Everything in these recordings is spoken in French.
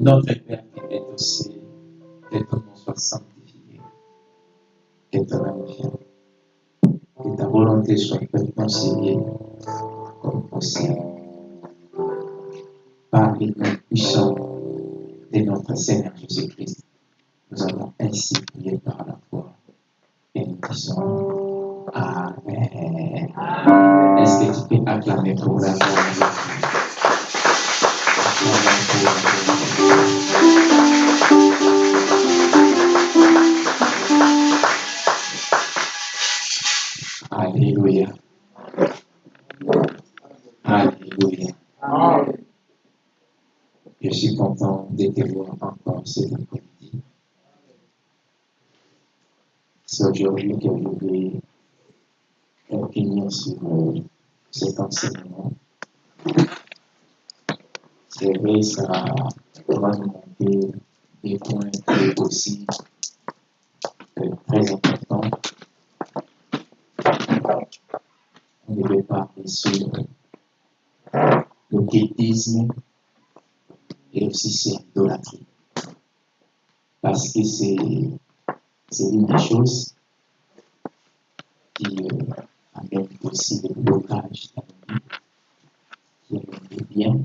Notre Père qui est au ciel, que ton nom soit sanctifié, que ton magnifié, que ta volonté soit faite conciliée comme possible. Par le nom puissant de notre Seigneur Jésus-Christ, nous avons ainsi et aussi sur l'idolâtrie. Parce que c'est c'est une des choses qui euh, amène aussi le blocage dans nos vies, qui amène des biens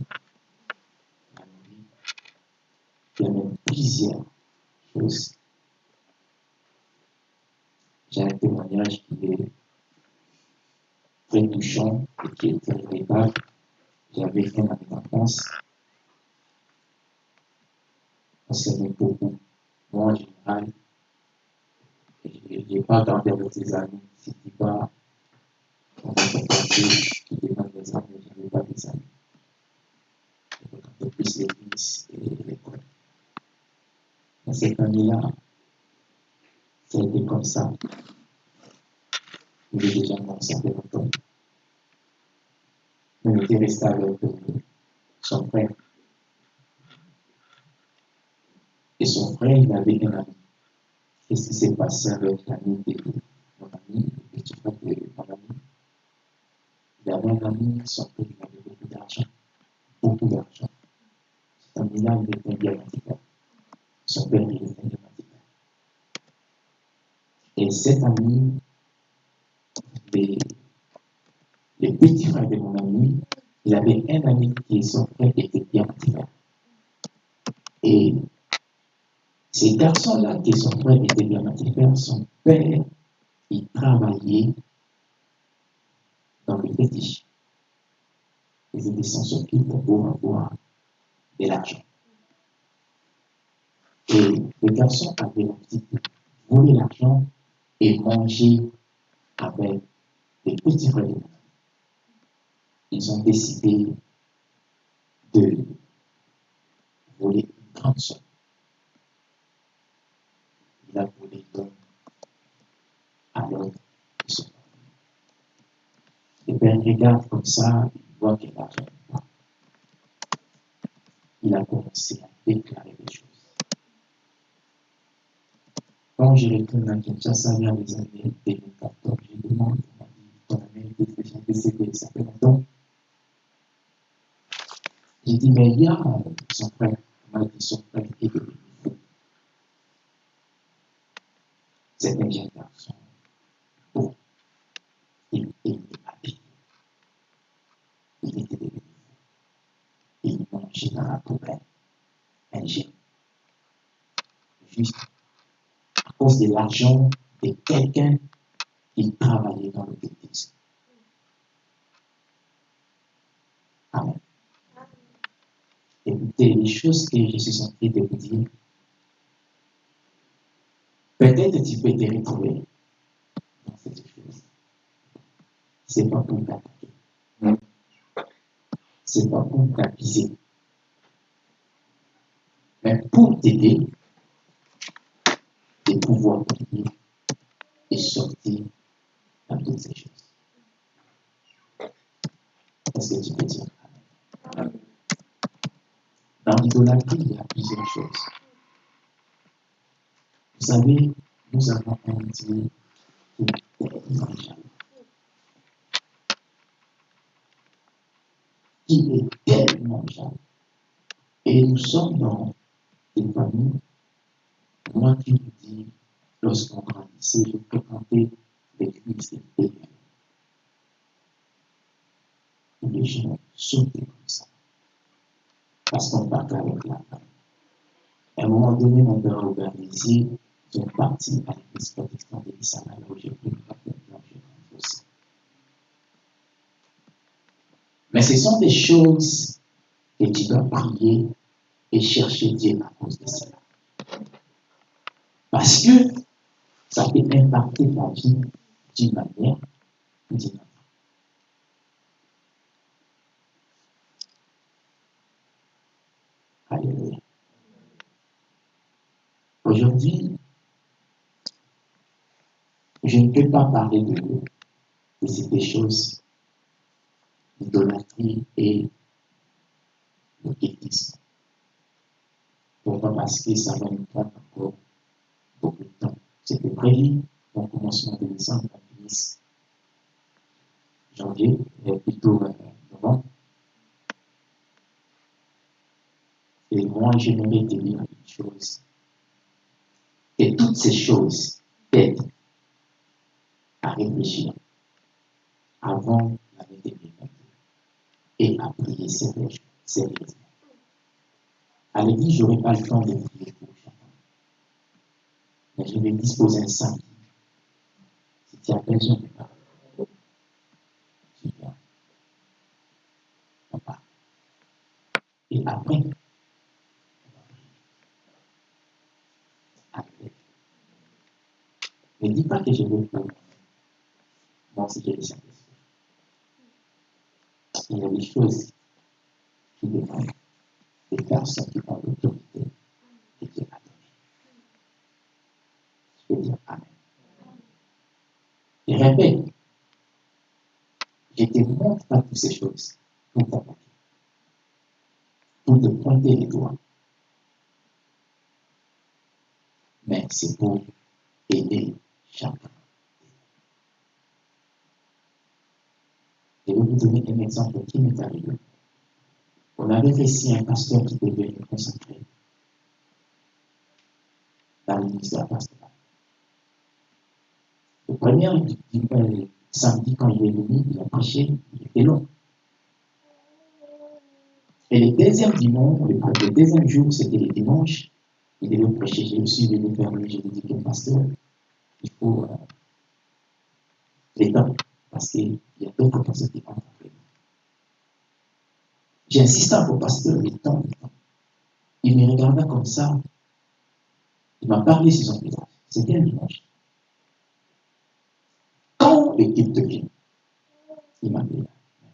dans nos vies, qui amène plusieurs choses. J'ai un témoignage qui est très touchant et qui est très véritable. J'avais fait dans mes enfance. On s'aimait beaucoup. Moi, en général, je n'ai pas gardé avec ses amis. Si tu vas, on va te passer, tu demandes des amis, je n'avais pas des amis. Je fréquentais plus l'église et l'école. Dans cette année-là, été comme ça. Il est déjà mort, ça fait longtemps. On était resté avec son frère. Et son frère, il avait un ami. Qu'est-ce qui s'est passé avec l'ami de mon ami, le petit frère de mon ami? Il avait un ami, son père, il avait beaucoup d'argent. Beaucoup d'argent. Cet ami-là, il était diamantika. Son père, il était diamantika. Et cet ami, les, les petits frères de mon ami, il avait un ami qui, son frère, était diamantika. Et ces garçons-là, qui son frère était diamantifère, son père, il travaillait dans le fétiche. Ils étaient sans s'occuper pour avoir de l'argent. Et le garçon avait l'habitude de voler l'argent et manger avec les petits frères de. Ils ont décidé de voler une grande somme. Il a volé l'homme alors ils sont. Et bien, il regarde comme ça, il voit qu'il n'a rien pas. Il a commencé à déclarer des choses. Quand je retourne à Kinshasa vers les années 2014, je demande à ma vie, ton ami était déjà décédé, ça fait longtemps. J'ai dit, mais il y a son frère, m'a dit son frère est devenu fou. C'est un jeune garçon beau. Il était habillé. Il était devenu. Il mangeait dans la poubelle un génie. Juste à cause de l'argent de quelqu'un qui travaillait dans le bêtise. Amen. Écoutez, les choses que je suis en train de vous dire, peut-être tu peux te retrouver dans cette chose. Ce n'est pas pour t'attaquer. Ce n'est pas pour t'accuser. Mais pour t'aider de pouvoir prier et sortir dans toutes ces choses. Est-ce que tu peux dire? Dans l'idolâtrie, il y a plusieurs choses. Vous savez, nous avons un Dieu qui est tellement jaloux. Qui est tellement jaloux. Et nous sommes dans une famille. Moi qui vous dis, lorsqu'on grandissait, je fréquentais l'église des. Et les gens sautaient comme ça. Parce qu'on partait avec la femme. À un moment donné, a organisé, ils sont partis à l'église protestante de l'Issama, là où j'ai pris aussi. Mais ce sont des choses que tu dois prier et chercher Dieu à cause de cela. Parce que ça peut impacter ta vie d'une manière ou d'une autre. Alléluia. Aujourd'hui, je ne peux pas parler de, de ces choses, l'idolâtrie et le bêtisme. Pourquoi Parce que ça va nous prendre encore beaucoup de temps. C'était prévu au commencement de décembre, finisse janvier, et plutôt euh, novembre. Et moi, j'aimerais te dire une chose. Et toutes ces choses t'aident à réfléchir avant l'année 2022 et à prier sérieusement. À l'église, je n'aurai pas le temps de prier pour chacun. Mais je vais disposer un samedi. Si tu as besoin de parler, tu viens. On. Et après, on va prier. Après. Ne dis pas que je veux pour moi aussi j'ai le Saint-Esprit. Il y a des choses qui demandent des personnes qui ont l'autorité et Dieu a donné. Je peux dire Amen. Et répète, je te montre pas toutes ces choses pour t'attaquer, pour te pointer les doigts. Mais c'est pour aider. Je vais vous donner un exemple qui m'est arrivé. On avait réussi un pasteur qui devait être consacré dans le ministère pastoral. Le premier euh, samedi, quand il est venu, il a prêché, il était long. Et le deuxième dimanche, le, deuxième jour, c'était le dimanche, il devait prêcher. Je suis venu vers lui, je lui ai dit pasteur, il faut euh, les temps, parce qu'il y a d'autres personnes qui entrent après. J'ai insisté au pasteur le temps, le temps. Il me regarda comme ça. Il m'a parlé sur son visage. C'était un dimanche. Quand l'équipe te vient, il m'a dit, il m'a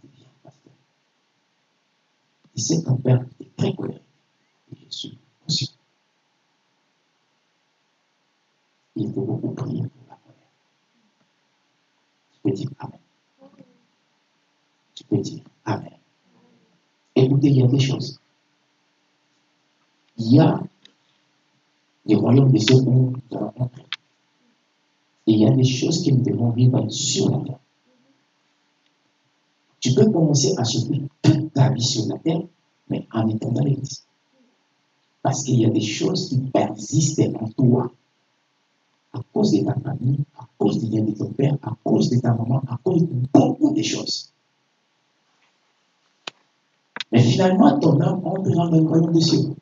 dit, viens, pasteur. Il sait ton père est très. Et je suis conscient. Il faut beaucoup prier pour la colère. Tu peux dire Amen. Tu peux dire Amen. Écoutez, il y a des choses. Il y a des royaumes de ceux où nous allons entrer. Et il y a des choses qui nous devons vivre sur la terre. Tu peux commencer à souffrir toute ta vie sur la terre mais en étant dans l'église. Parce qu'il y a des choses qui persistent en toi. À cause de ta famille, à cause du lien de ton père, à cause de ta maman, à cause de beaucoup de choses. Mais finalement, ton âme entre dans le royaume des cieux.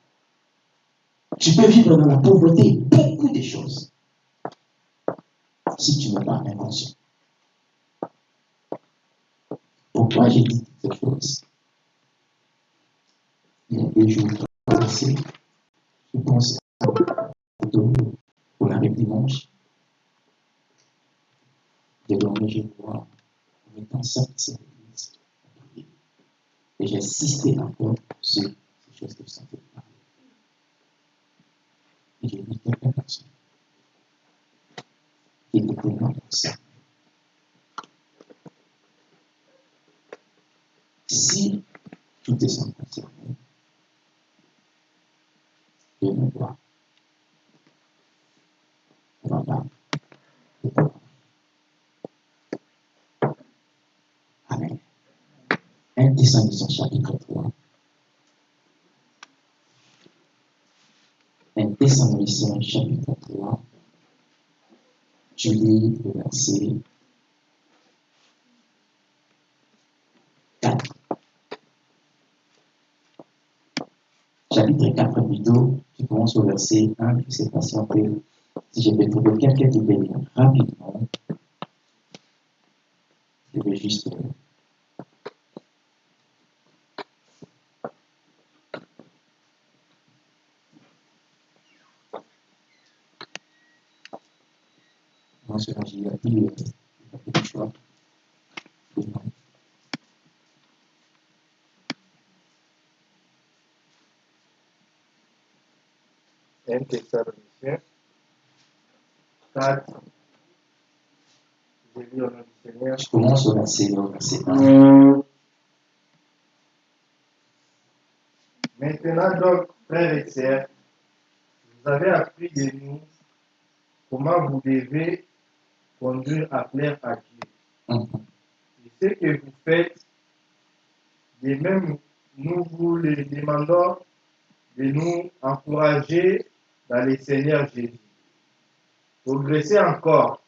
Tu peux vivre dans la pauvreté, beaucoup de choses, si tu n'es pas inconscient. Pourquoi j'ai dit cette chose? Il y a deux jours passés, je pense à pour la dimanche. Désormais, je vois en étant de cette église. Et insisté encore sur ces choses que je sentais parler. Et j'ai vu quelques personnes qui étaient vraiment concernées. Si tu te sens concerné, je vois. Amen. 1 Thessaloniciens chapitre 3. 1 Thessaloniciens chapitre 3. Tu lis le verset 4. Chapitre 4 plutôt, tu commences au verset 1, je ne sais pas si on peut, si je peux trouver quelqu'un qui peut lire rapidement. Je vais juste ce que j'ai appris, euh, le choix. Non. Un Thessaloniciens 4. Je commence au verset, au verset 1. Maintenant donc, frères et sœurs, vous avez appris de nous comment vous devez conduire à plaire à Dieu. Mhm. Et ce que vous faites, de même, nous vous le demandons de nous encourager dans le Seigneur Jésus. Progressez encore.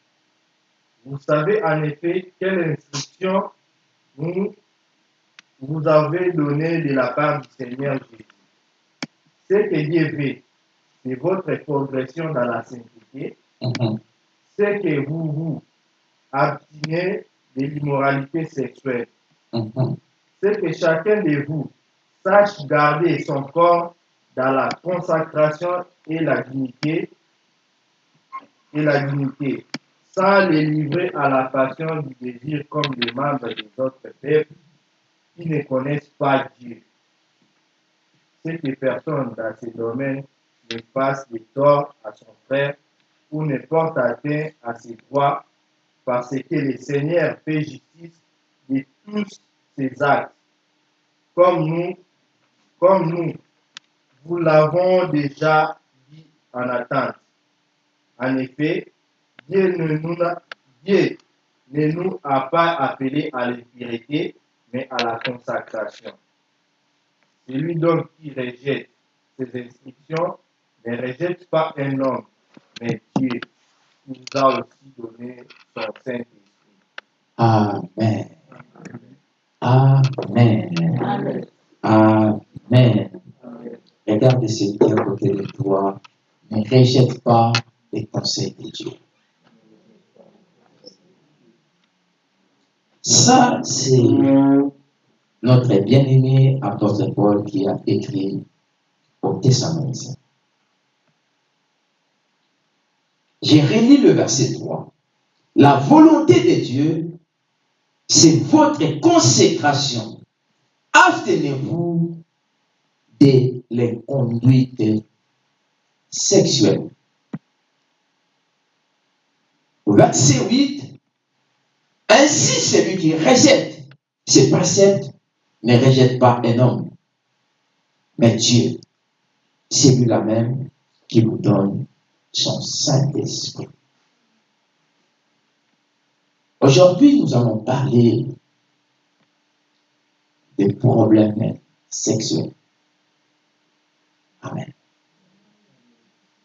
Vous savez en effet quelle instruction vous avez donnée de la part du Seigneur Jésus. Ce que Dieu veut, c'est votre progression dans la sainteté, Mhm. c'est que vous vous abstenez de l'immoralité sexuelle. Mhm. C'est que chacun de vous sache garder son corps dans la consacration et la dignité, et la dignité, sans les livrer à la passion du désir comme les membres des autres peuples qui ne connaissent pas Dieu. C'est que personne dans ces domaines ne fasse de tort à son frère ou ne porte atteinte à ses droits parce que le Seigneur fait justice de tous ses actes. Comme nous, comme nous, vous l'avons déjà dit en attente. En effet, Dieu ne nous a, pas appelés à l'impurité, mais à la consacration. Celui donc qui rejette ces instructions ne rejette pas un homme, mais Dieu qui nous a aussi donné son Saint-Esprit. Amen. Amen. Amen. Regarde celui qui est à côté de toi. Ne rejette pas les conseils de Dieu. Ça, c'est notre bien-aimé apôtre Paul qui a écrit au Thessaloniciens. J'ai relis le verset 3. La volonté de Dieu, c'est votre consécration. Abstenez-vous de les conduites sexuelles verset 8, ainsi celui qui rejette ses préceptes ne rejette pas un homme, mais Dieu, celui-là même qui nous donne son Saint-Esprit. Aujourd'hui, nous allons parler des problèmes sexuels. Amen.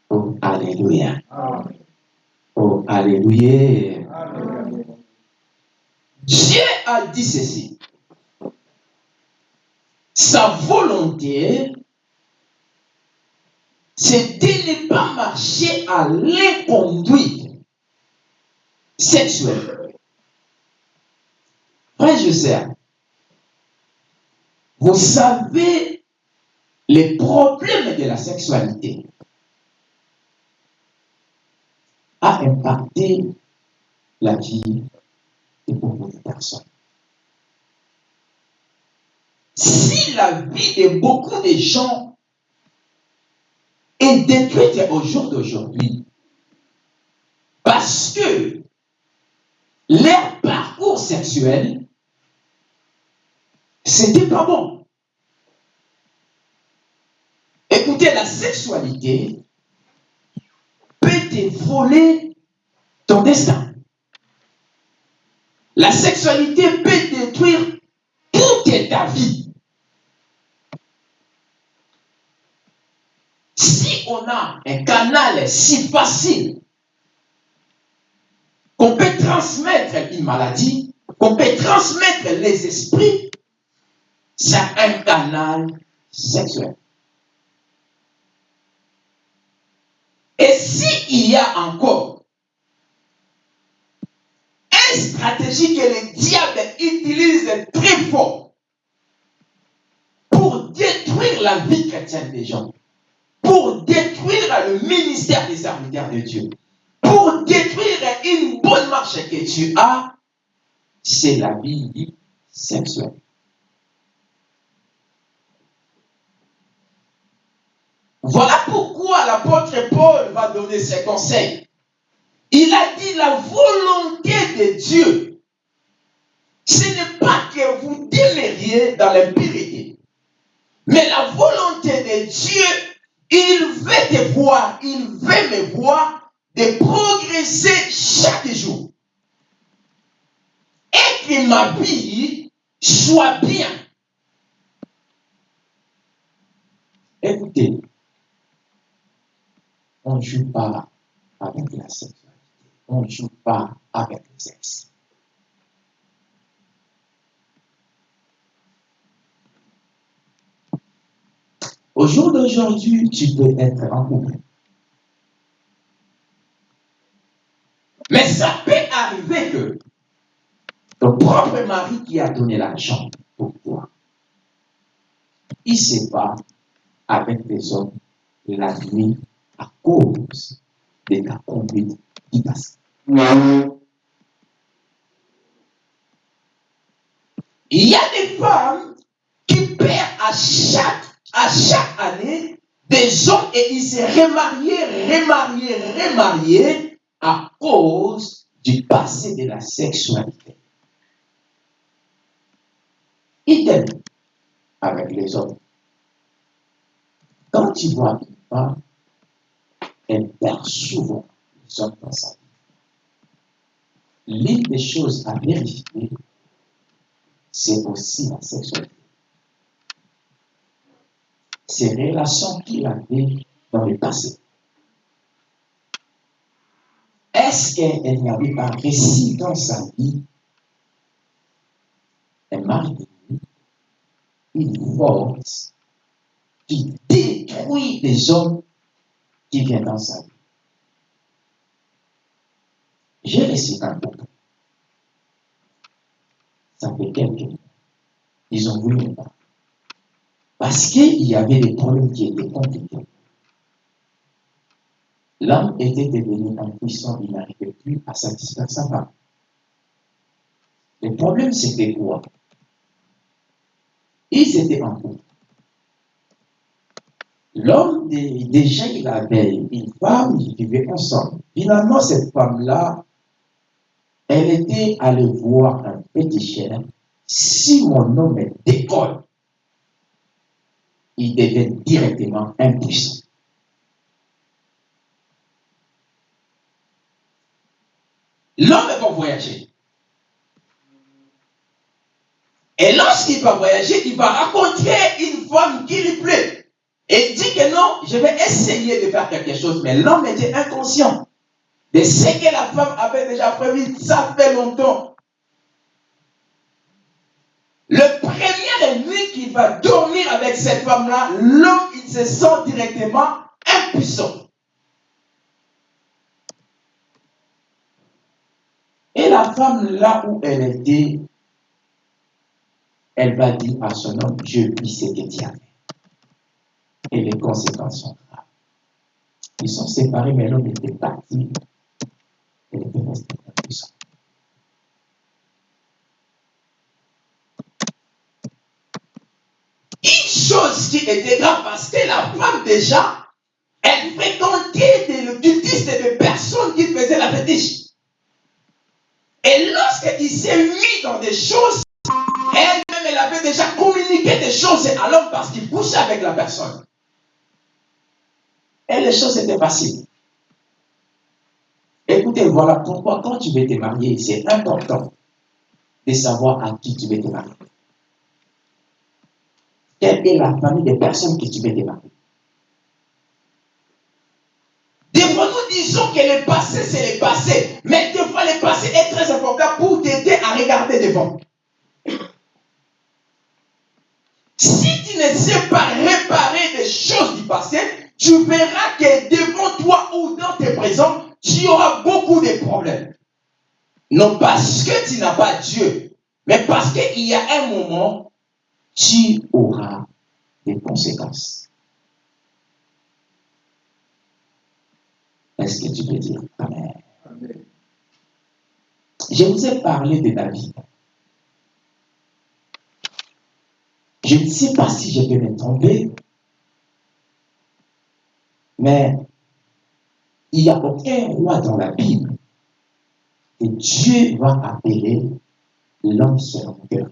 Oh, Alléluia. Amen. Oh, Alléluia. Dieu a dit ceci. Sa volonté, c'est de ne pas marcher à l'inconduite sexuelle. Frère Joseph, vous savez les problèmes de la sexualité a impacté la vie de beaucoup de personnes. Si la vie de beaucoup de gens est détruite au jour d'aujourd'hui, parce que leur parcours sexuel, c'était pas bon. Écoutez, la sexualité voler ton destin. La sexualité peut détruire toute ta vie. Si on a un canal si facile qu'on peut transmettre une maladie, qu'on peut transmettre les esprits, c'est un canal sexuel. Et s'il y a encore une stratégie que le diable utilise très fort pour détruire la vie chrétienne des gens, pour détruire le ministère des serviteurs de Dieu, pour détruire une bonne marche que tu as, c'est la vie sexuelle. Voilà l'apôtre Paul va donner ses conseils? Il a dit la volonté de Dieu. Ce n'est pas que vous demeuriez dans l'impureté. Mais la volonté de Dieu, il veut te voir, il veut me voir de progresser chaque jour. Et que ma vie soit bien. Écoutez, on ne joue pas avec la sexualité. On ne joue pas avec le sexe. Au jour d'aujourd'hui, tu peux être en couple. Mais ça peut arriver que ton propre mari qui a donné l'argent pour toi, Il bat avec des hommes la nuit cause de qui passe. il y a des femmes qui perdent à chaque, à chaque année des hommes et ils se remarient, remarient, remarient à cause du passé de la sexualité. Idem avec les hommes. Quand tu vois une femme, elle perd souvent les hommes dans sa vie. L'une des choses à vérifier, c'est aussi la sexualité. Ces relations qu'il avait dans le passé. Est-ce qu'elle n'y avait pas réussi dans sa vie? Un mari une force qui détruit les hommes qui viennent dans sa vie. J'ai reçu un couple. Ça fait quelques mois. Ils ont voulu me. Parce qu'il y avait des problèmes qui étaient compliqués. L'homme était devenu impuissant, il n'arrivait plus à satisfaire sa femme. Le problème, c'était quoi? Ils étaient en couple. L'homme, dé- déjà, il avait une femme, ils vivaient ensemble. Finalement, cette femme-là, elle était allée voir un petit chien. Si mon homme décolle, il devient directement impuissant. L'homme va voyager. Et lorsqu'il va voyager, il va rencontrer une femme qui lui plaît. Et dit que non, je vais essayer de faire quelque chose, mais l'homme était inconscient de ce que la femme avait déjà prévu, ça fait longtemps. Le premier nuit qu'il va dormir avec cette femme-là, l'homme, il se sent directement impuissant. Et la femme, là où elle était, elle va dire à son homme, je vis ce que tu Et les conséquences sont graves. Ils sont séparés, mais l'homme était parti. Elle était restée impuissante. Une chose qui était grave, parce que la femme déjà, elle fréquentait des cultistes et des personnes qui faisaient la fétiche. Et lorsqu'il s'est mis dans des choses, elle-même, elle avait déjà communiqué des choses à l'homme parce qu'il couchait avec la personne. Et les choses étaient faciles. Écoutez, voilà pourquoi quand tu veux te marier, c'est important de savoir à qui tu veux te marier. Quelle est la famille des personnes que tu veux te marier? Des fois, nous disons que le passé, c'est le passé. Mais des fois, le passé est très important pour t'aider à regarder devant. Si tu ne sais pas réparer des choses du passé, tu verras que devant toi ou dans tes présents, tu auras beaucoup de problèmes. Non parce que tu n'as pas Dieu, mais parce qu'il y a un moment, tu auras des conséquences. Est-ce que tu peux dire Amen? Je vous ai parlé de David. Je ne sais pas si je vais me tromper, mais il n'y a aucun roi dans la Bible que Dieu va appeler l'homme selon cœur.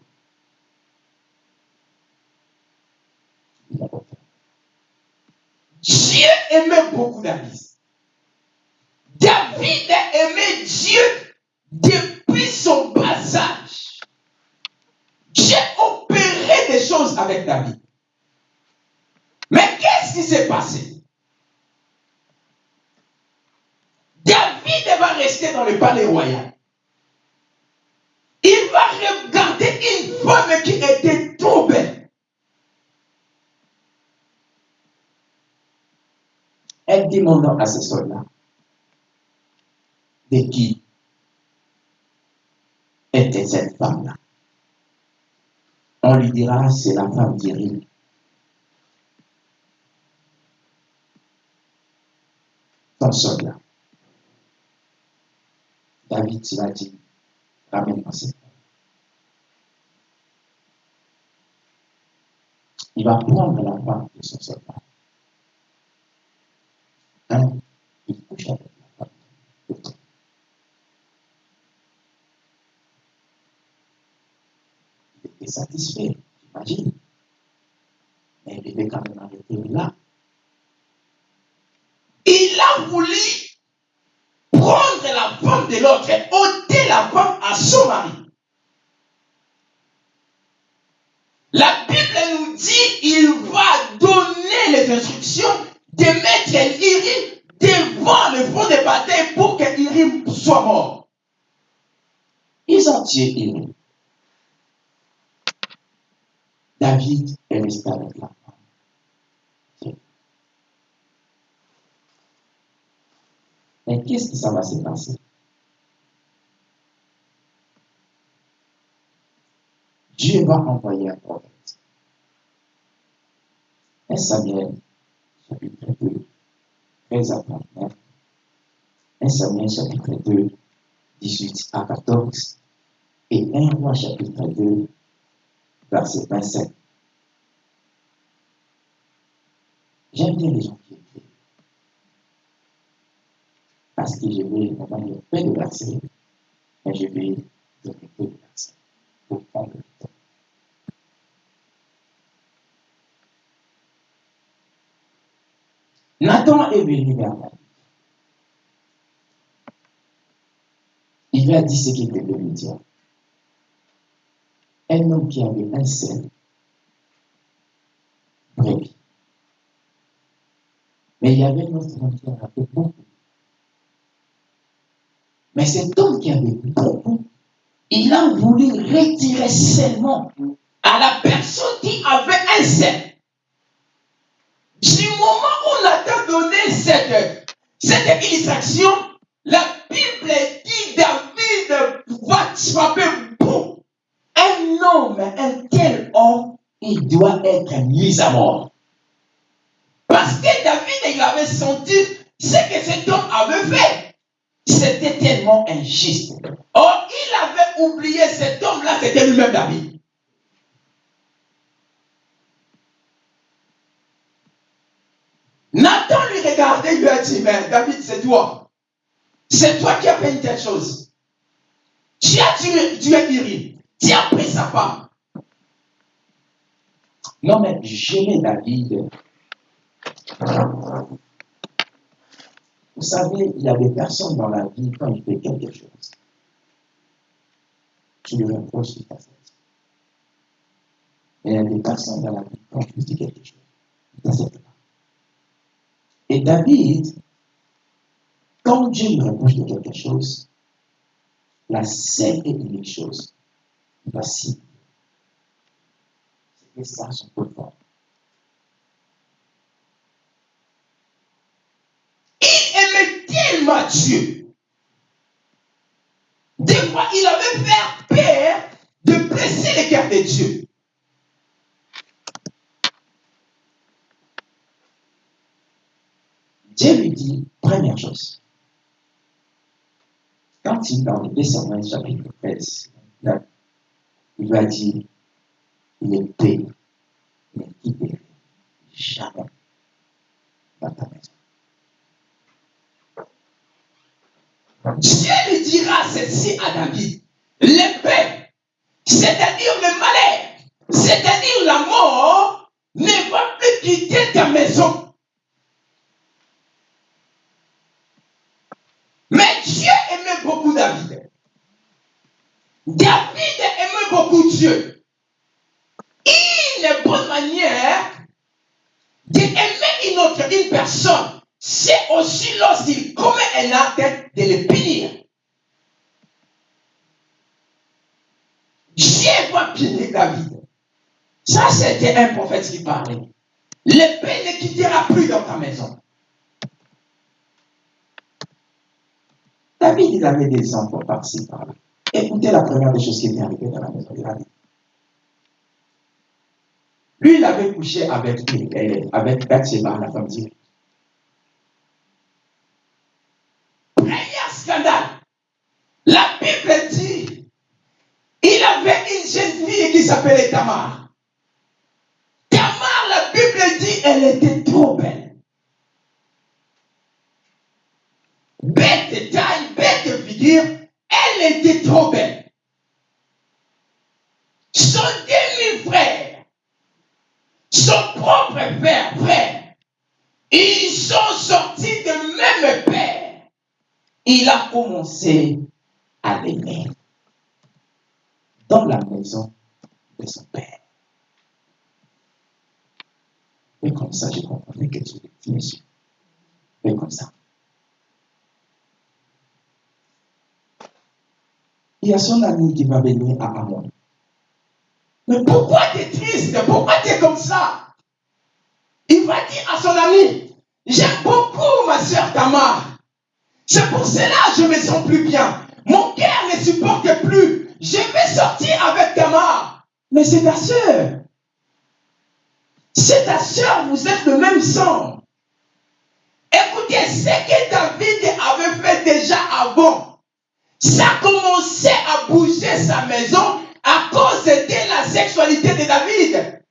Dieu aimait beaucoup David. David aimait Dieu depuis son bas âge. Dieu opérait des choses avec David. Mais qu'est-ce qui s'est passé? David va rester dans le palais royal. Il va regarder une femme qui était trop belle. Elle dit à ce soldats. De qui était cette femme-là? On lui dira, c'est la femme d'Irim. Ton soldat. David, l'as dit, ramène-moi cette. Il va prendre la femme de son soldat. Un, il couche avec la femme l'autre. Il était satisfait, j'imagine. Mais il devait quand même arrêter là. Il a voulu la femme de l'autre et ôter la femme à son mari. La Bible nous dit il va donner les instructions de mettre Irim devant le front de bataille pour que Irim soit mort. Ils ont tué Irim. David est resté avec la Mais qu'est-ce que ça va se passer? Dieu va envoyer un prophète. 1 Samuel, chapitre 2, 13 à 39. 1 Samuel, chapitre 2, 18 à 14. Et 1 roi, chapitre 2, verset 27. J'aime bien les gens qui. Parce que je vais vraiment lire peu de versets, mais je vais peu de versets pour prendre le temps. Nathan est venu vers David. Il lui a dit ce qu'il devait lui dire. Un homme qui avait un seul brebis Mais il y avait un autre homme qui en avait beaucoup. Mais cet homme qui avait beaucoup, il a voulu retirer seulement à la personne qui avait un seul. Du moment où on a donné cette, cette illustration, la Bible dit David va frapper beaucoup. Un homme, un tel homme, il doit être mis à mort. Parce que David, il avait senti ce que cet homme avait fait. C'était tellement injuste. Or, il avait oublié cet homme-là, c'était lui-même David. Nathan lui regardait, lui a dit, mais David, c'est toi. C'est toi qui as fait une telle chose. Tu as tué, tu es Uri. Tu as pris sa femme. Non, mais j'aimais David. Vous savez, il y a des personnes dans la vie, quand il fait quelque chose, tu lui reproches fait. Et il y a des personnes dans la vie, quand tu dis quelque chose, il pas. Et David, quand Dieu me reproche de quelque chose, la seule et unique chose, voici, c'est que ça son pouvoir. Il aimait tellement Dieu. Des fois, il avait fait peur de blesser le cœur de Dieu. Dieu lui dit, première chose, quand il dans le 2 Samuel chapitre 13, là, il lui a dit, l'épée ne quitterait jamais dans ta maison. Dieu lui dira ceci à David. L'épée, c'est-à-dire le malheur, c'est-à-dire la mort, ne va plus quitter ta maison. Mais Dieu aimait beaucoup David. David aimait beaucoup Dieu. Une bonne manière d'aimer une autre, une personne, c'est aussi un acte de le punir. Dieu va punir David. Ça, c'était un prophète qui parlait. L'épée ne quittera plus dans ta maison. David, il avait des enfants par-ci, par-là. Écoutez la première des choses qui est arrivée dans la maison de David. Lui, il avait couché avec, avec Bathsheba, la femme. Premier scandale. La Bible dit, il avait une jeune qui s'appelait Tamar. Tamar, la Bible dit, elle était trop belle. Bête taille, bête figure, elle était trop belle. Son demi-frère, son propre père, frère, ils sont sortis de même père. Il a commencé à l'aimer dans la maison de son père. Et comme ça, j'ai compris que tu es monsieur. Et comme ça. Il y a son ami qui va venir à Amon. Mais pourquoi tu es triste? Pourquoi tu es comme ça? Il va dire à son ami, j'aime beaucoup ma soeur Tamar. C'est pour cela que je me sens plus bien. Mon cœur ne supporte plus. Je vais sortir avec Tamar. Mais c'est ta soeur. C'est ta soeur, vous êtes le même sang. Écoutez, ce que David avait fait déjà avant, ça commençait à bouger sa maison à cause de la sexualité de David.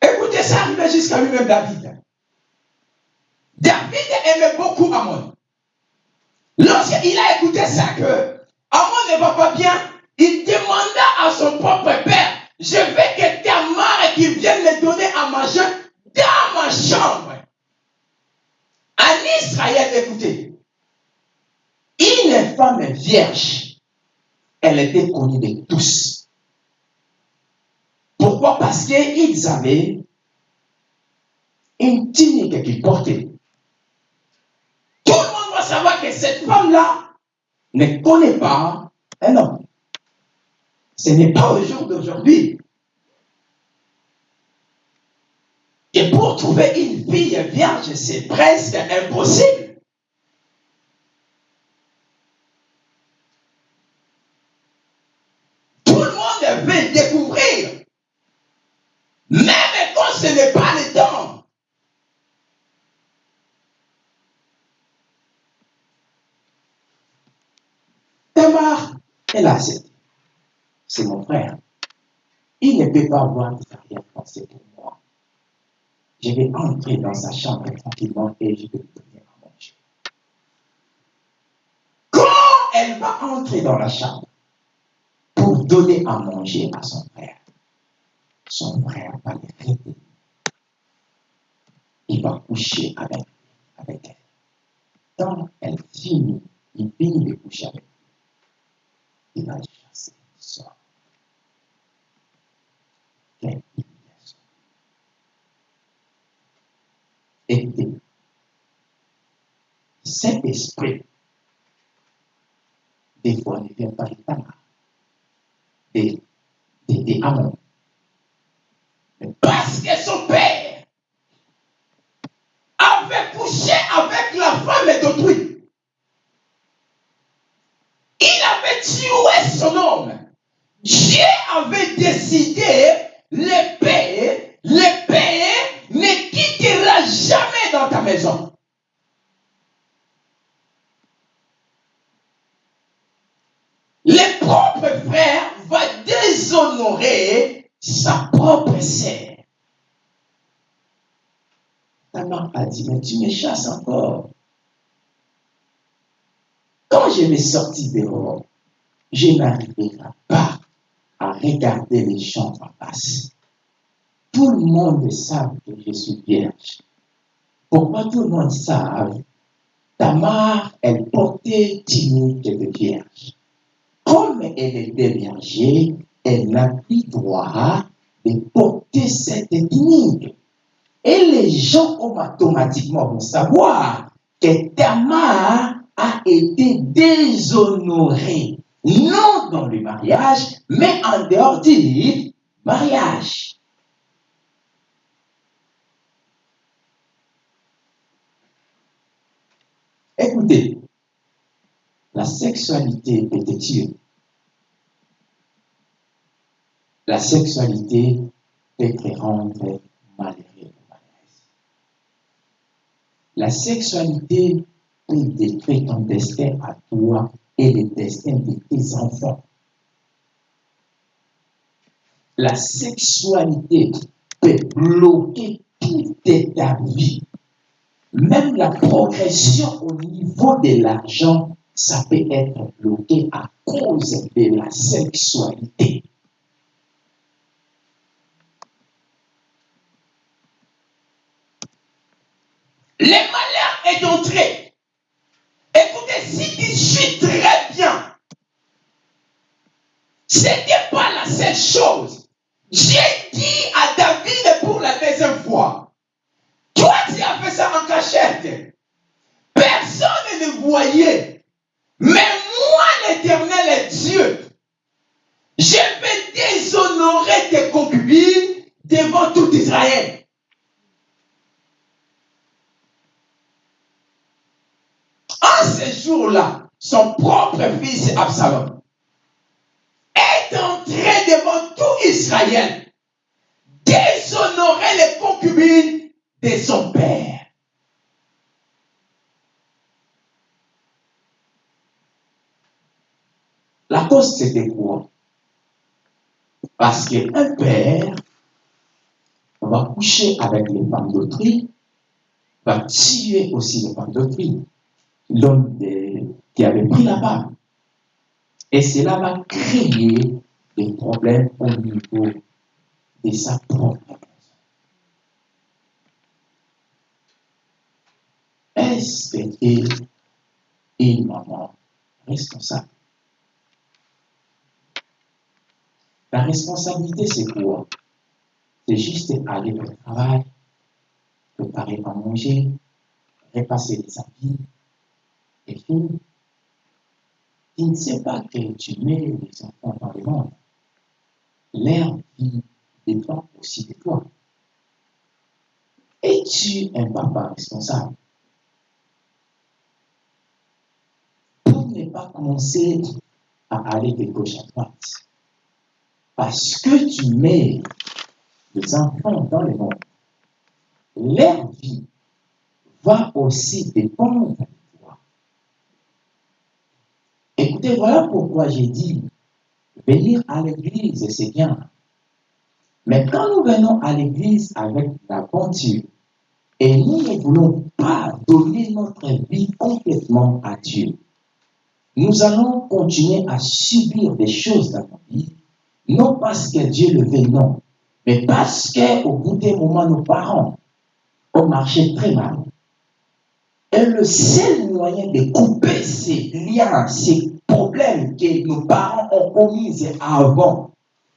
Écoutez, ça arrivait jusqu'à lui-même David. Aimait beaucoup Amon. Lorsqu'il a écouté ça que Amon ne va pas bien, il demanda à son propre père, je veux que Tamar qui vienne me donner à manger dans ma chambre. En Israël, écoutez, une femme vierge elle était connue de tous. Pourquoi? Parce qu'ils avaient une tunique qu'ils portaient. Tout le monde va savoir cette femme-là ne connaît pas un homme. Ce n'est pas au jour d'aujourd'hui. Et pour trouver une fille vierge, c'est presque impossible. Tout le monde veut découvrir. Même quand ce n'est pas le temps. Tamar, elle a accepté. C'est mon frère. Il ne peut pas avoir de arrière-pensée pour moi. Je vais entrer dans sa chambre tranquillement et je vais lui donner à manger. Quand elle va entrer dans la chambre pour donner à manger à son frère, son frère va le Il va coucher avec, avec elle. Quand elle finit, il finit de coucher avec sort. Quelle humiliation. Écoutez, cet esprit, des fois, ne vient pas de Tamar, des, des, des Amon. Mais parce que son père avait couché avec la femme d'autrui, il avait tué son homme? Dieu avait décidé le payer ne quittera jamais dans ta maison. Le propre frère va déshonorer sa propre sœur. Ta mère a dit, mais tu me chasses encore. Quand je vais sortir dehors, je n'arriverai pas à regarder les gens en face. Tout le monde sait que je suis vierge. Pourquoi tout le monde sait Tamar, elle portait tunique de vierge. Comme elle était vierge, elle n'a plus droit de porter cette tunique. Et les gens automatiquement vont savoir que Tamar a été déshonorée non dans le mariage, mais en dehors du mariage. Écoutez, la sexualité peut te tuer. La sexualité peut te rendre malheureux. La sexualité peut détruire ton destin à toi et le destin de tes enfants. La sexualité peut bloquer toute ta vie. Même la progression au niveau de l'argent, ça peut être bloqué à cause de la sexualité. Le malheur est entré. Écoutez, si tu suis très bien, ce n'était pas la seule chose. J'ai dit à David pour la deuxième fois, toi tu as fait ça en cachette. Personne ne voyait. Mais moi, l'éternel est Dieu. Je vais déshonorer tes concubines devant tout Israël. En ce jour-là, son propre fils Absalom est entré devant tout Israël, déshonorer les concubines de son père. La cause, c'était quoi Parce qu'un père va coucher avec les femmes d'autrui, va tuer aussi les femmes d'autrui l'homme qui avait pris la femme. Et cela va créer des problèmes au niveau de sa propre. Est-ce qu'elle est une maman responsable? La responsabilité, c'est quoi? C'est juste aller au travail, préparer à manger, repasser les habits, et tout. Tu ne sais pas que tu mets les enfants dans le monde. L'air vie dépend aussi de toi. Es-tu un papa responsable Pour ne pas commencer à aller de gauche à droite, parce que tu mets les enfants dans le monde, leur vie va aussi dépendre de toi. Voilà pourquoi j'ai dit, venir à l'église, c'est bien. Mais quand nous venons à l'église avec la et nous ne voulons pas donner notre vie complètement à Dieu, nous allons continuer à subir des choses dans notre vie, non parce que Dieu le veut, non, mais parce qu'au bout d'un moment, nos parents ont marché très mal. Et le seul moyen de couper ces liens, ces problèmes que nos parents ont commis avant,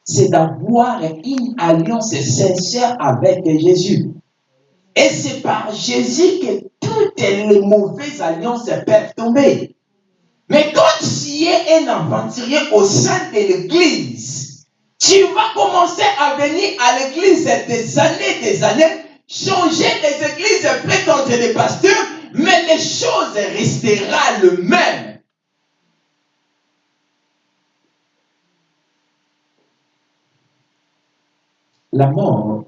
c'est d'avoir une alliance sincère avec Jésus. Et c'est par Jésus que toutes les mauvaises alliances peuvent tomber. Mais quand tu es un aventurier au sein de l'église, tu vas commencer à venir à l'église des années, des années, changer des églises, prétendre des pasteurs, mais les choses resteront le même. La mort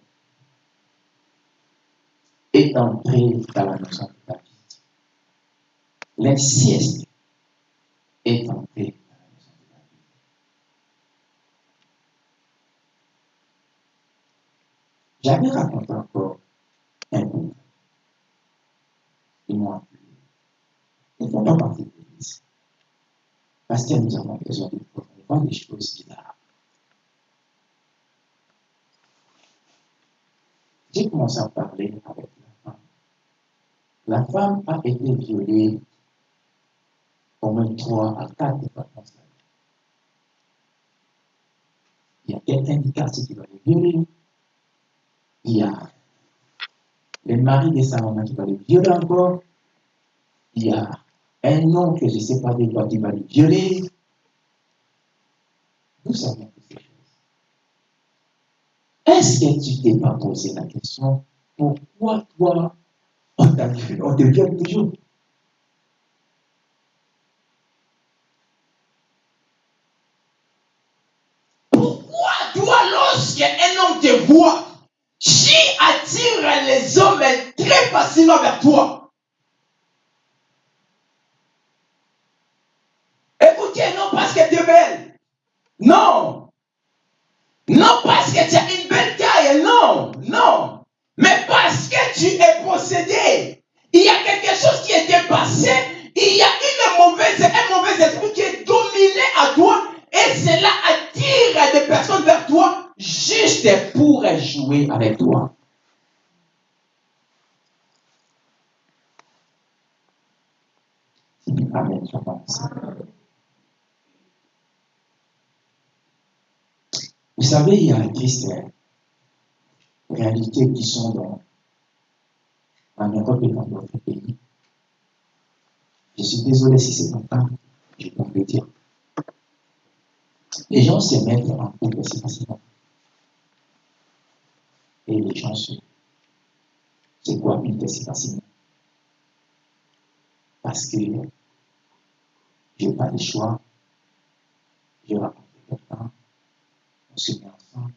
est entrée dans la maison de David. L'insieste est entrée dans la maison de David. J'avais raconté encore un bout. Ils m'ont appelé. Ils ne font pas partie de l'église. Parce que nous avons besoin de voir des choses bizarres. J'ai commencé à parler avec la femme. La femme a été violée au moins trois à quatre fois. Il y a quelqu'un du quartier qui va le violer. Il y a le mari de sa maman qui va le violer encore. Il y a un nom que je ne sais pas de quoi qui va le violer. Ces choses. Est-ce que tu t'es pas posé la question, pourquoi toi, on, t'a violé- on te viole toujours? Pourquoi toi, lorsque un homme te voit, tu attires les hommes très facilement vers toi? Écoutez, non parce que tu es belle. Non. Non était passé. Il y a une mauvaise, un mauvais esprit qui est dominé à toi. Et cela attire des personnes vers toi juste pour jouer avec toi. Vous savez, il y a des euh, réalités qui sont dans, en Europe et dans d'autres pays. Je suis désolé si c'est pas ça, je peux le dire. Les gens se mettent en couple facilement. Et les gens se, se cohabitent assez facilement. Parce que je n'ai pas de choix. Je rencontre quelqu'un, on se met ensemble,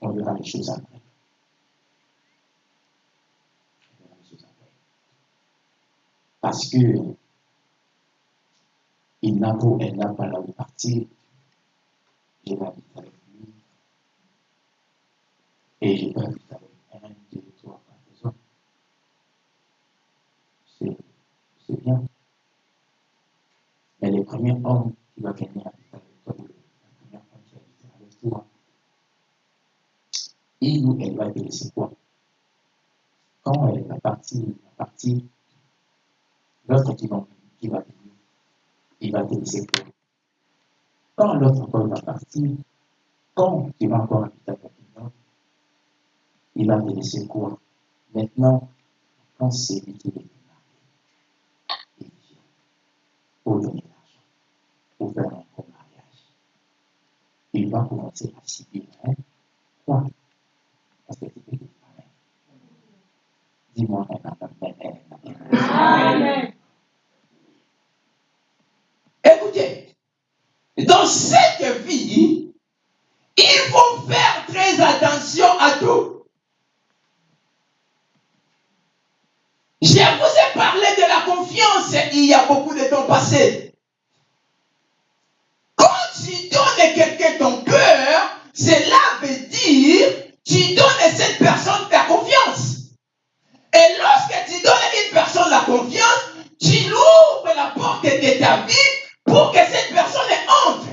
on verra les choses après. On verra les choses après. Parce que il n'a pas, elle n'a pas où partir. Je l'habite avec lui. Et je peux habiter avec un, deux, trois, quatre autres. C'est bien. Mais le premier homme qui va venir habiter avec toi, le premier homme qui habite avec toi, il ou elle va te laisser quoi Quand elle va partir, elle va partir, l'autre qui va, qui venir, il va te laisser quoi quand l'autre encore va partir, quand tu vas encore habiter avec l'autre, il va te laisser quoi? Maintenant, quand c'est lui qui est marié, il vient pour donner l'argent, pour faire un mariage. Il va commencer à subir. Hein? Quoi? Parce que tu peux dire Amen. Dis-moi un Amen. Amen. Écoutez, dans cette vie, il faut faire très attention à tout. Je vous ai parlé de la confiance il y a beaucoup de temps passé. Quand tu donnes quelqu'un ton cœur, cela veut dire tu donnes à cette personne ta confiance. Et lorsque tu donnes à une personne la confiance, tu l'ouvres la porte de ta vie pour que cette personne entre.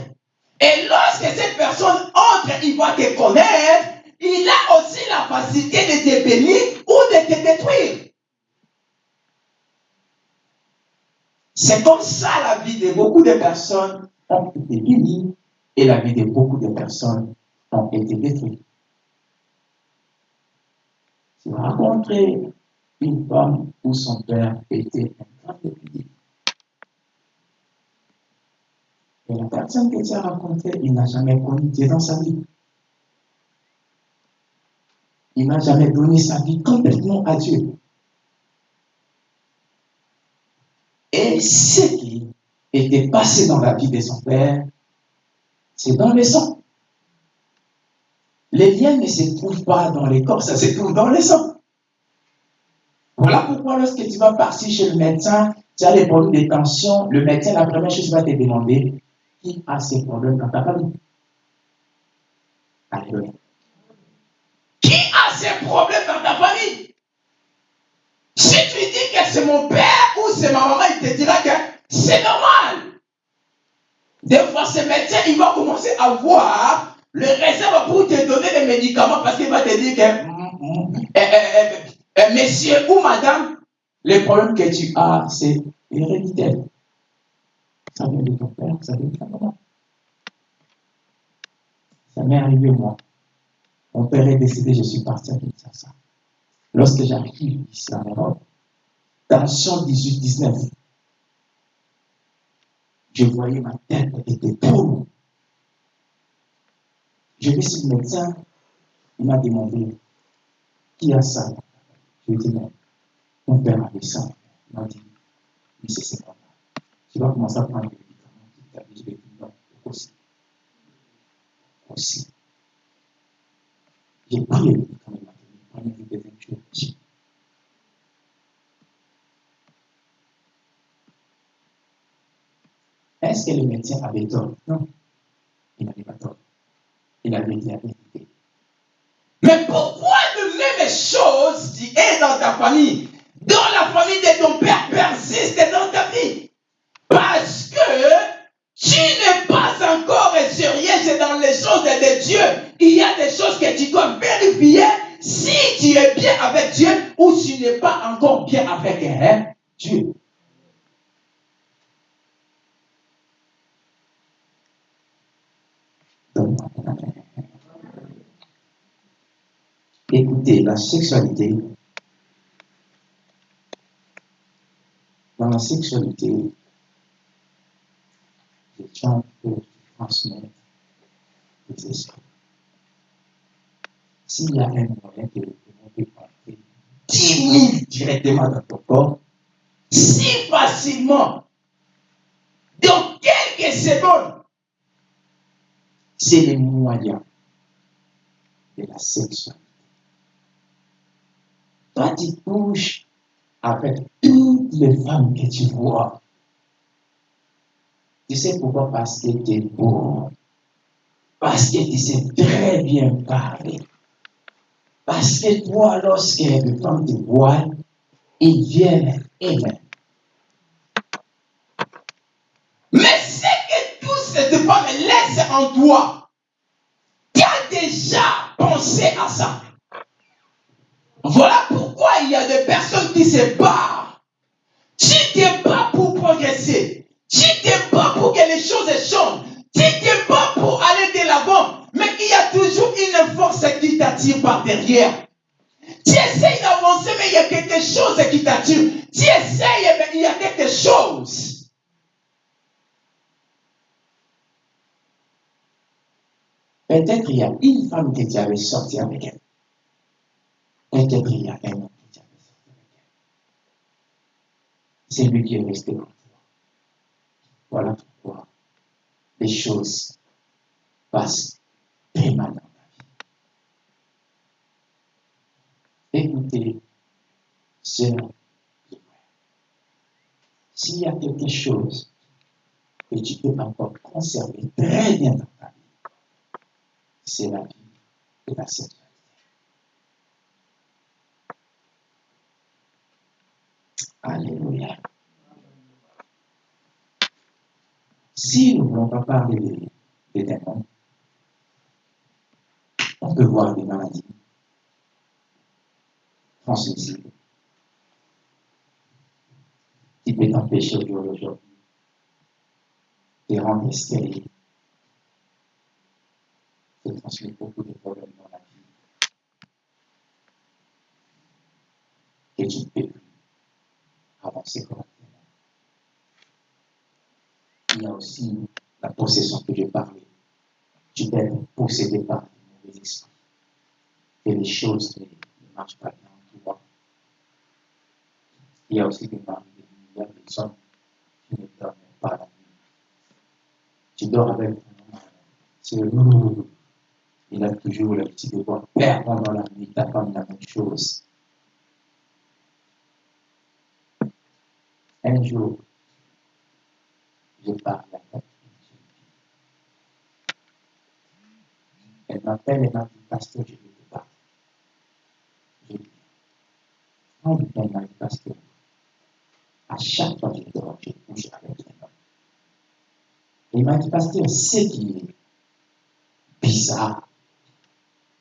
Et lorsque cette personne entre, il va te connaître, il a aussi la facilité de te bénir ou de te détruire. C'est comme ça la vie de beaucoup de personnes ont été bénies et la vie de beaucoup de personnes ont été détruites. As rencontré une femme où son père était un grand député. Et la personne que tu as rencontrée, il n'a jamais connu Dieu dans sa vie. Il n'a jamais donné sa vie complètement à Dieu. Et ce qui était passé dans la vie de son père, c'est dans le sang. Les liens ne se trouvent pas dans les corps, ça se trouve dans le sang. Voilà pourquoi lorsque tu vas partir chez le médecin, tu as des problèmes de tension, le médecin, la première chose qu'il va te demander, qui a ces problèmes dans ta famille. Qui a ces problèmes dans ta famille? Si tu dis que c'est mon père ou c'est ma maman, il te dira que c'est normal. Des fois, ce médecin, il va commencer à voir le réserve pour te donner des médicaments parce qu'il va te dire que mm, mm, eh, eh, eh, monsieur ou madame, le problème que tu as, c'est héréditaire. Ça vient de ton père, ça ta maman. Ça m'est arrivé, moi. Mon père est décédé, je suis parti à Kinshasa. Lorsque j'arrive ici en Europe, tension 18-19, je voyais ma tête était pour. Je vais sur le médecin, il m'a demandé qui a ça? Je lui ai dit, mais mon père avait ça. Il m'a dit, oui, c'est ça. Tu vas commencer à prendre des médicaments. Je lui ai dit, non, aussi. Aussi. J'ai pris les médicaments, il m'a dit, prenez des deuxième jour aussi. Est-ce que le médecin avait tort Non. Il n'avait pas tort. Il avait dit la vérité. Mais pourquoi de même chose qui est dans ta famille, dans la famille de ton père, persiste dans ta vie Parce que tu n'es pas encore sérieux dans les choses de Dieu. Il y a des choses que tu dois vérifier si tu es bien avec Dieu ou si tu n'es pas encore bien avec hein, Dieu. Écoutez, la sexualité, dans la sexualité, les gens peuvent transmettre des esprits. S'il y a un moyen de demander entrer 10 000 directement dans ton corps, si facilement, dans quelques secondes, c'est le moyen de la sexualité. Toi, tu couches avec toutes les femmes que tu vois. Tu sais pourquoi Parce que tu es beau. Parce que tu sais très bien parler. Parce que toi, lorsque les femmes te voient, ils viennent aimer. Mais c'est que toutes ces femmes laissent en toi. Tu as déjà pensé à ça. Voilà pourquoi il y a des personnes qui se barrent. Tu te pas pour que les choses changent. Tu te pas pour aller de l'avant. Mais il y a toujours une force qui t'attire par derrière. Tu essayes d'avancer, mais il y a quelque chose qui t'attire. Tu essayes, mais il y a quelque chose. Peut-être il y a une femme que tu avais sortie avec elle. Peut-être il y a un homme que tu avais sorti avec elle. C'est lui qui est resté. Voilà pourquoi les choses passent très mal dans ta vie. Écoutez, sœur, et s'il y a quelque chose que tu peux encore conserver très bien dans ta vie, c'est la vie de la sexualité. Alléluia. Si nous ne voulons pas parler des, démons, on peut voir des maladies transmissibles qui peuvent t'empêcher au jour d'aujourd'hui de rendre stérile, de transmettre beaucoup de problèmes dans la vie et tu ne peux plus avancer correctement. Il y a aussi la possession que je parlais. Tu peux être possédé par les mauvais esprits. Et les choses ne, marchent pas bien en toi. Il y a aussi des maris, il y a des personnes qui ne dorment pas la nuit. Tu dors avec ton c'est le il a toujours l'habitude de voir père pendant la nuit, ta femme la même chose. Un jour, fille. Elle m'appelle et m'a dit, pasteur, je vais te parler. Je dis, quand elle m'a dit, pasteur, à chaque fois que je dors, je couche avec un homme. Il m'a dit, pasteur, ce qui est bizarre,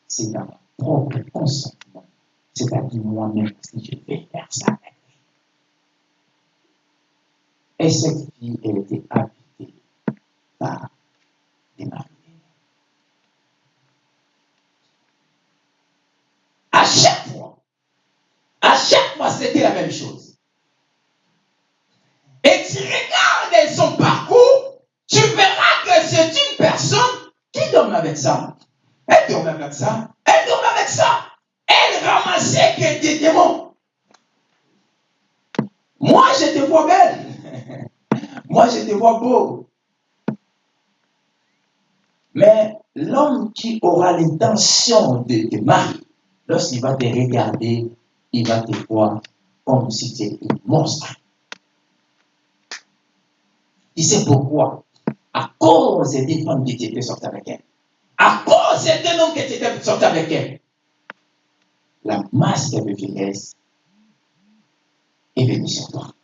c'est dans mon propre consentement. C'est-à-dire moi-même, si je vais faire ça. Et cette fille, elle était habitée par des maris. À chaque fois, à chaque fois, c'était la même chose. Et tu regardes son parcours, tu verras que c'est une personne qui dorme avec ça. Elle dorme avec ça. Elle dorme avec ça. Elle ramassait que des démons. Moi, je te vois belle. Moi, je te vois beau. Mais l'homme qui aura l'intention de te marier, lorsqu'il va te regarder, il va te voir comme si tu étais un monstre. Tu sais pourquoi? À cause des femmes qui étaient sorties avec elle. À cause d'un homme qui était sorti avec elle. La masse de vieillesse est venue sur toi.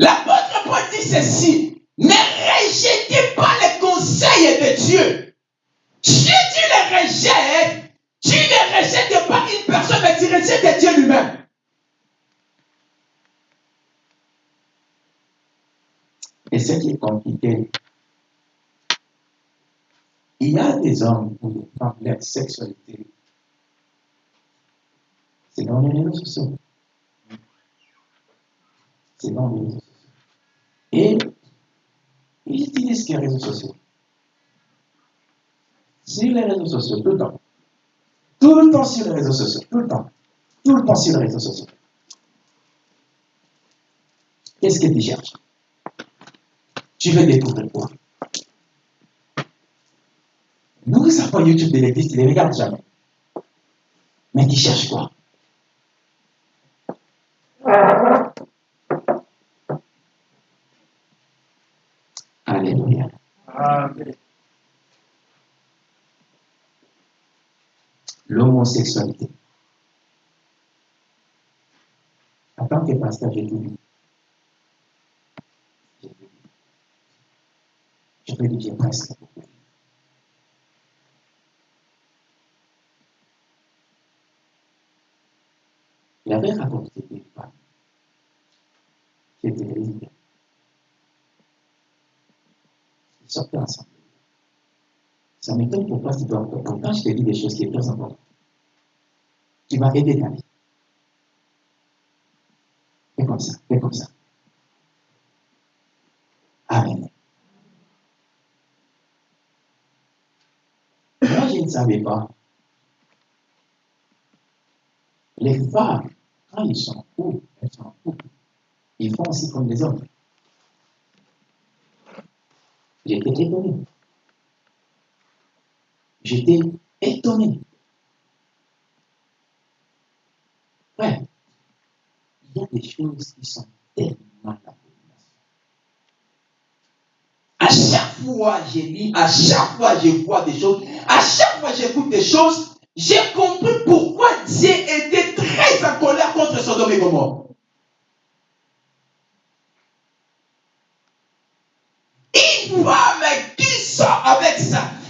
L'apôtre Paul ceci. Ne rejetez pas les conseils de Dieu. Si tu les rejettes, tu ne rejettes pas une personne, mais tu rejettes Dieu lui-même. Et ce qui est compliqué, il y a des hommes ou des femmes, leur sexualité, c'est dans les réseaux sociaux. C'est dans. Et ils utilisent les réseaux sociaux. Sur les réseaux sociaux, tout le temps. Tout le temps sur les réseaux sociaux, tout le temps. Tout le temps sur les réseaux sociaux. Qu'est-ce que tu cherches? Tu veux découvrir quoi? Nous, ça pas YouTube de l'église, tu ne les regardes jamais. Mais tu cherches quoi Alléluia. L'homosexualité. En tant que pasteur, j'ai tout vu. Je peux dire, j'ai presque beaucoup. Il avait raconté une femme qui étaient libres. Sortaient ensemble. Ça m'étonne pourquoi tu dois encore. Quand je te dis des choses qui sont très importantes, tu vas aider ta vie. Fais comme ça, fais comme ça. Amen. Moi, je ne savais pas. Les femmes, quand ils sont couple, elles sont couple, ils font aussi comme les hommes. J'étais étonné. J'étais étonné. Ouais. Il y a des choses qui sont tellement. À chaque fois je lis, à chaque fois je vois des choses, à chaque fois j'écoute des choses, j'ai compris pourquoi Dieu était très en colère contre Sodome et Gomorre. Une femme qui sort avec ça, ça- ça-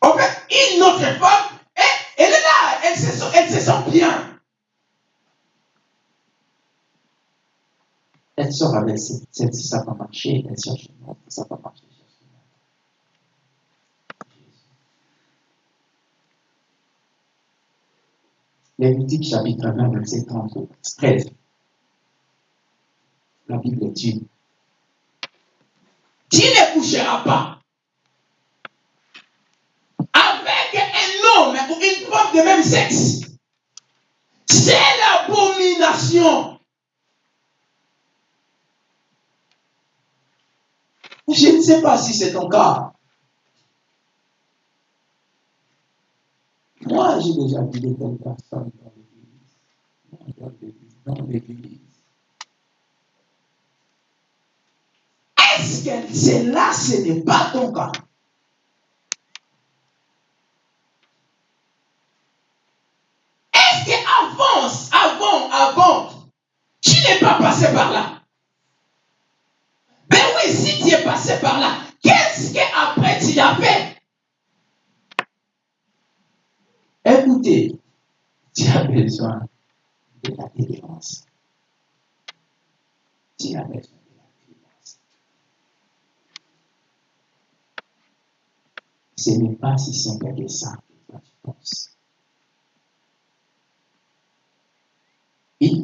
en fait, une autre femme, elle, elle est là, elle se, sent- elle se sent bien. Elle sort avec cette, cette ça va marcher, elle cherche une autre, ça va marcher. elle cherche une autre. Lévitique chapitre 20, verset 30 au 13. La Bible dit Tu ne coucheras pas avec ou une femme de même sexe. C'est l'abomination. Je ne sais pas si c'est ton cas. Moi, j'ai déjà vu de telles personnes dans l'église. Dans l'église, dans l'église. Est-ce que c'est là, ce n'est pas ton cas? Est-ce que avance, avant, tu n'es pas passé par là? Ben oui, si tu es passé par là, qu'est-ce que après tu as fait? Écoutez, tu as besoin de la délivrance. Tu as besoin de la délivrance. Ce n'est pas si simple que ça que toi tu penses.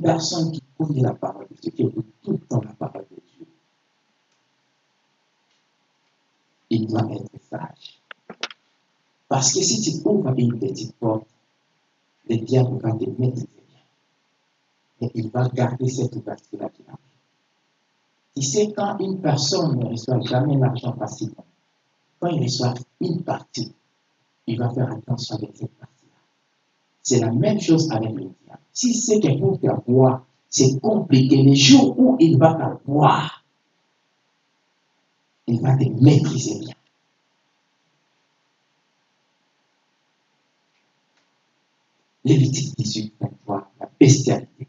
Personne qui connaît la parole de Dieu, qui écoute tout le temps la parole de Dieu, il doit être sage. Parce que si tu ouvres une petite porte, le diable va te mettre. Et il va garder cette ouverture-là. Tu sais, quand une personne ne reçoit jamais l'argent facilement, quand il reçoit une partie, il va faire attention avec cette partie-là. C'est la même chose avec le diable. Si c'est que pour t'avoir, c'est compliqué. Le jour où il va t'avoir, il va te maîtriser bien. Lévitique 18, 23, la bestialité.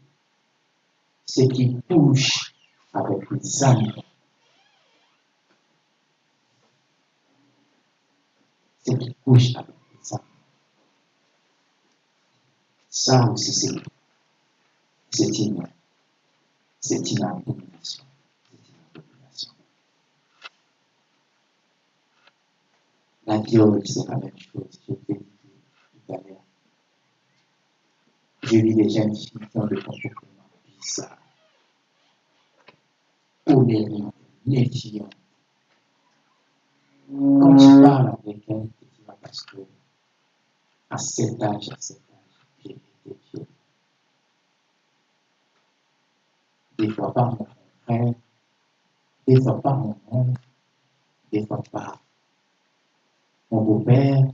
Ce qui touche avec les animaux. Ce qui touche avec les animaux. Ça aussi, c'est c'est une, c'est une abomination. La viol, c'est la même chose. Je t'ai dit tout à l'heure. Des jeunes filles qui ont des comportements bizarres. Colériques, méfiants. Quand tu parles avec elle, tu que à cet âge, à cet âge. Des fois par mon frère, des fois par mon oncle, des fois par mon beau-père.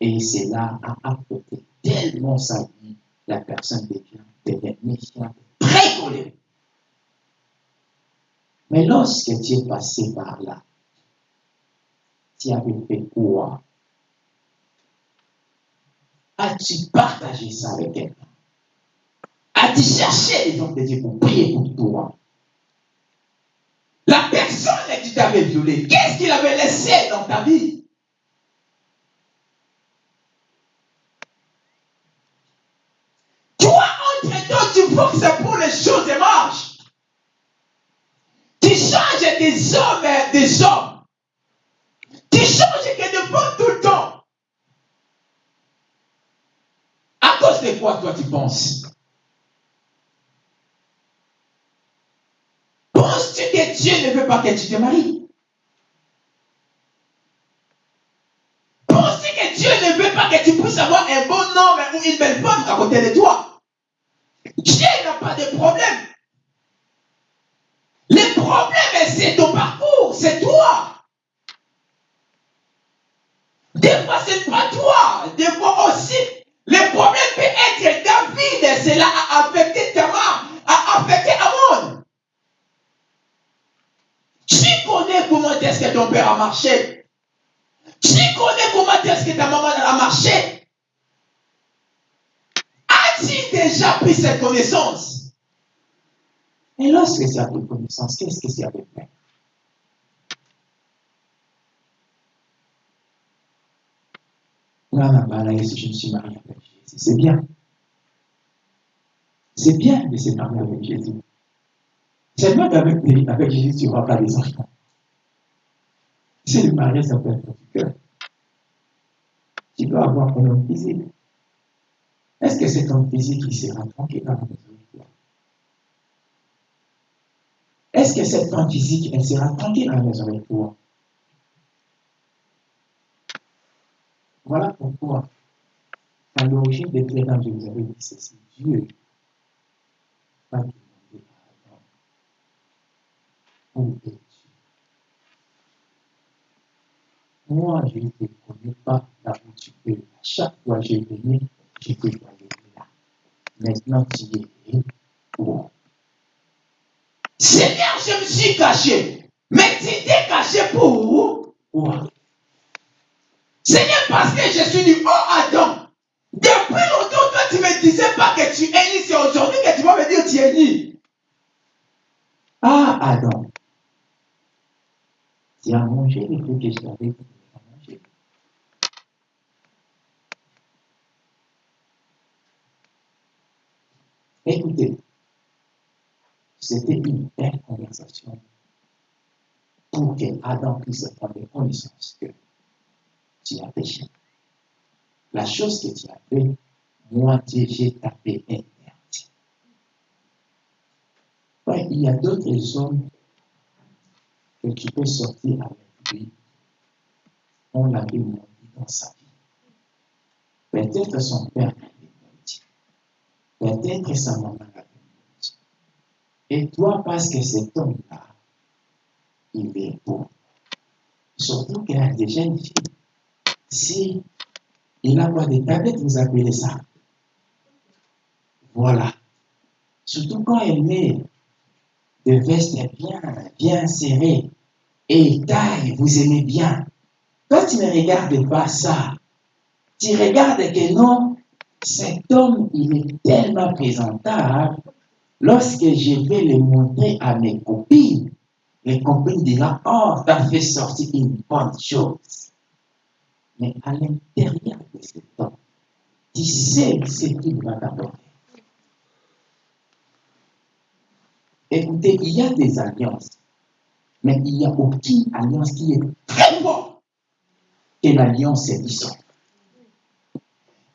Et cela a apporté tellement sa vie, la personne devient, devient méchante, très colérique. Mais lorsque tu es passé par là, tu avais fait quoi? As-tu partagé ça avec quelqu'un? As-tu cherché les hommes de Dieu pour prier pour toi? La personne que tu t'avais violée, qu'est-ce qu'il avait laissé dans ta vie? Toi, entre-temps, tu forces pour les choses et marches. Tu changes des hommes, des hommes De quoi toi tu penses Penses-tu que Dieu ne veut pas que tu te maries? Penses-tu que Dieu ne veut pas que tu puisses avoir un bon homme ou une belle femme à côté de toi? Dieu n'a pas de problème. Le problème, c'est ton parcours, c'est toi. Des fois, ce n'est pas toi. Des fois aussi, le problème peut être David. Cela a affecté Tamar, a affecté Amon. Tu connais comment est-ce que ton père a marché? Tu connais comment est-ce que ta maman a marché? As-tu déjà pris cette connaissance? Et lorsque tu as pris connaissance, qu'est-ce que tu avais fait? Là, si je me suis marié avec Jésus, c'est bien. C'est bien de se marier avec Jésus. Seulement qu'avec avec Jésus, tu n'auras pas des enfants. C'est le mariage, ça peut être cœur. Tu dois avoir un homme physique. Est-ce que cet homme physique, il sera tranquille dans la maison de toi Est-ce que cette femme physique, elle sera tranquille dans la maison de toi Voilà pourquoi, à l'origine des présents, je vous avais dit ceci Dieu va demander à Adam Où es-tu? Moi, je ne te connais pas là où tu es. À chaque fois que je venais, je te voyais là. Maintenant, tu es où Seigneur, je me suis caché. Mais tu t'es caché pour Où? Seigneur, parce que je suis du haut Adam. Depuis longtemps, toi, tu ne me disais pas que tu es ni. C'est aujourd'hui que tu vas me dire que tu es ni. Ah, Adam, tu as mangé les fruits que je t'avais manger. Écoutez, c'était une belle conversation pour que Adam puisse prendre connaissance que tu as péché. La chose que tu as fait, moi, j'ai tapé interdit. Ouais, il y a d'autres hommes que tu peux sortir avec lui. On l'avait menti dans sa vie. Peut-être son père l'avait menti. Peut-être sa maman l'avait menti. Et toi, parce que cet homme-là, il est beau. Surtout qu'il y a des jeunes filles. Si il a quoi des tablettes, vous appelez ça. Voilà. Surtout quand elle met des vestes bien, bien serrées et taille, vous aimez bien. Toi, tu ne regardes pas ça. Tu regardes que non, cet homme, il est tellement présentable. Lorsque je vais le montrer à mes copines, les copines diront, oh, tu as fait sortir une bonne chose. Mais à l'intérieur de cet homme, tu sais ce qu'il va t'apporter. Écoutez, il y a des alliances, mais il n'y a aucune alliance qui est très forte que l'alliance séduisante.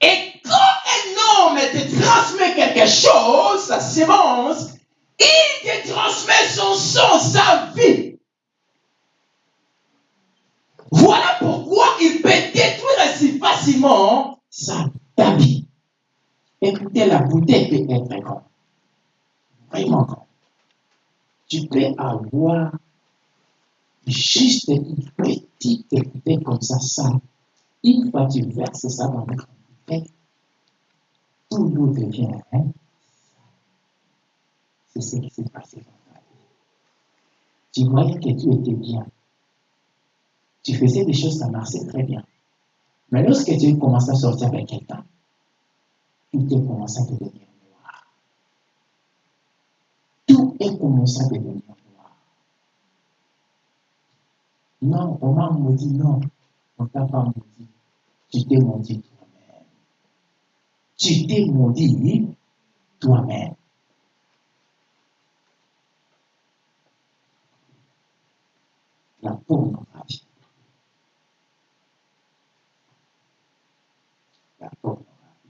Et quand un homme te transmet quelque chose, sa sémence, il te transmet son sang, sa vie. Voilà facilement Ça t'habille. Écoutez, la bouteille peut être grande. Vraiment grande. Tu peux avoir juste une petite bouteille comme ça, ça. Une fois tu verses ça dans la bouteille, tout l'eau devient hein, C'est ce qui s'est passé dans ta vie. Tu voyais que tu étais bien. Tu faisais des choses, ça marchait très bien. Mais lorsque tu commences à sortir avec quelqu'un, tout est commencé à devenir noir. Tout est commencé à devenir noir. Non, on m'a maudit, non. On t'a pas maudit. Tu t'es maudit toi-même. Tu t'es maudit toi-même. La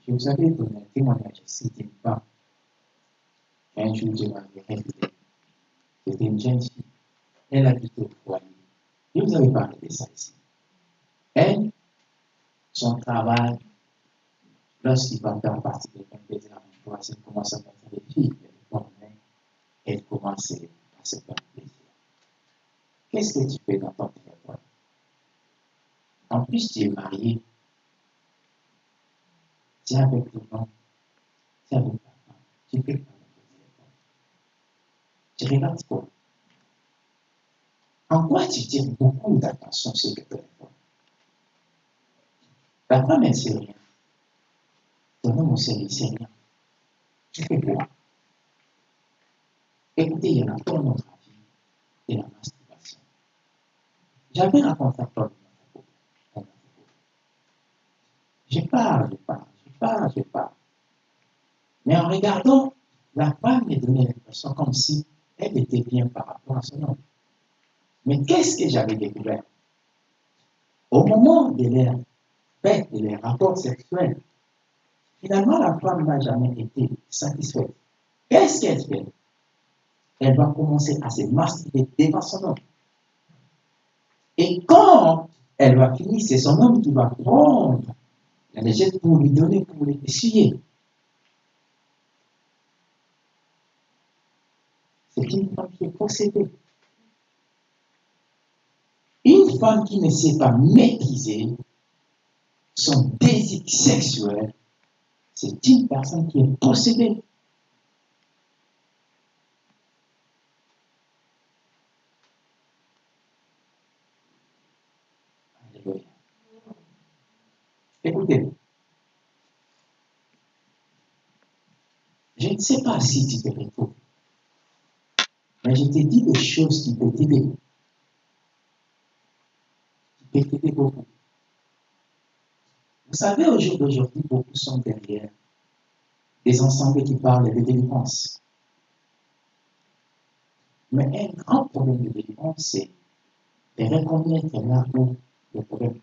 Je vous avais donné un témoignage d'une femme. Un jour, m'avais révélé. C'était une jeune fille. Elle habitait au foyer. Je vous avais parlé de ça ici. Elle, son travail, lorsqu'il va faire partie de 22 heures, 23, elle commence à mettre les filles, elle commence à se faire plaisir. Qu'est-ce que tu fais dans ton téléphone En plus, tu es marié. Es avec le nom. Es avec ta femme. Tu fais avec le téléphone. Tu regardes quoi En quoi tu tires beaucoup d'attention sur le téléphone La femme, elle sait rien. Ton homme aussi, sait rien. Tu fais quoi Écoutez, il y a la pornographie et la masturbation. J'avais raconté à Paul Je parle, je parle, Mais en regardant, la femme me donnait comme si elle était bien par rapport à son homme. Mais qu'est-ce que j'avais découvert? Au moment de leur fête, de leur rapport sexuel, finalement, la femme n'a jamais été satisfaite. Qu'est-ce qu'elle fait? Elle va commencer à se masturber devant son homme. Et quand elle va finir, c'est son homme qui va prendre la légette pour lui donner, pour lui essuyer. C'est une femme qui est possédée. Une femme qui ne sait pas maîtriser son désir sexuel, c'est une personne qui est possédée. Alléluia. Je ne sais pas si tu te retrouves, mais je te dis des choses qui peuvent t'aider. Qui peuvent t'aider beaucoup. Vous savez, au jour d'aujourd'hui, beaucoup sont derrière des ensembles qui parlent de délivrance. Mais un grand problème de délivrance, c'est de reconnaître là où le problème.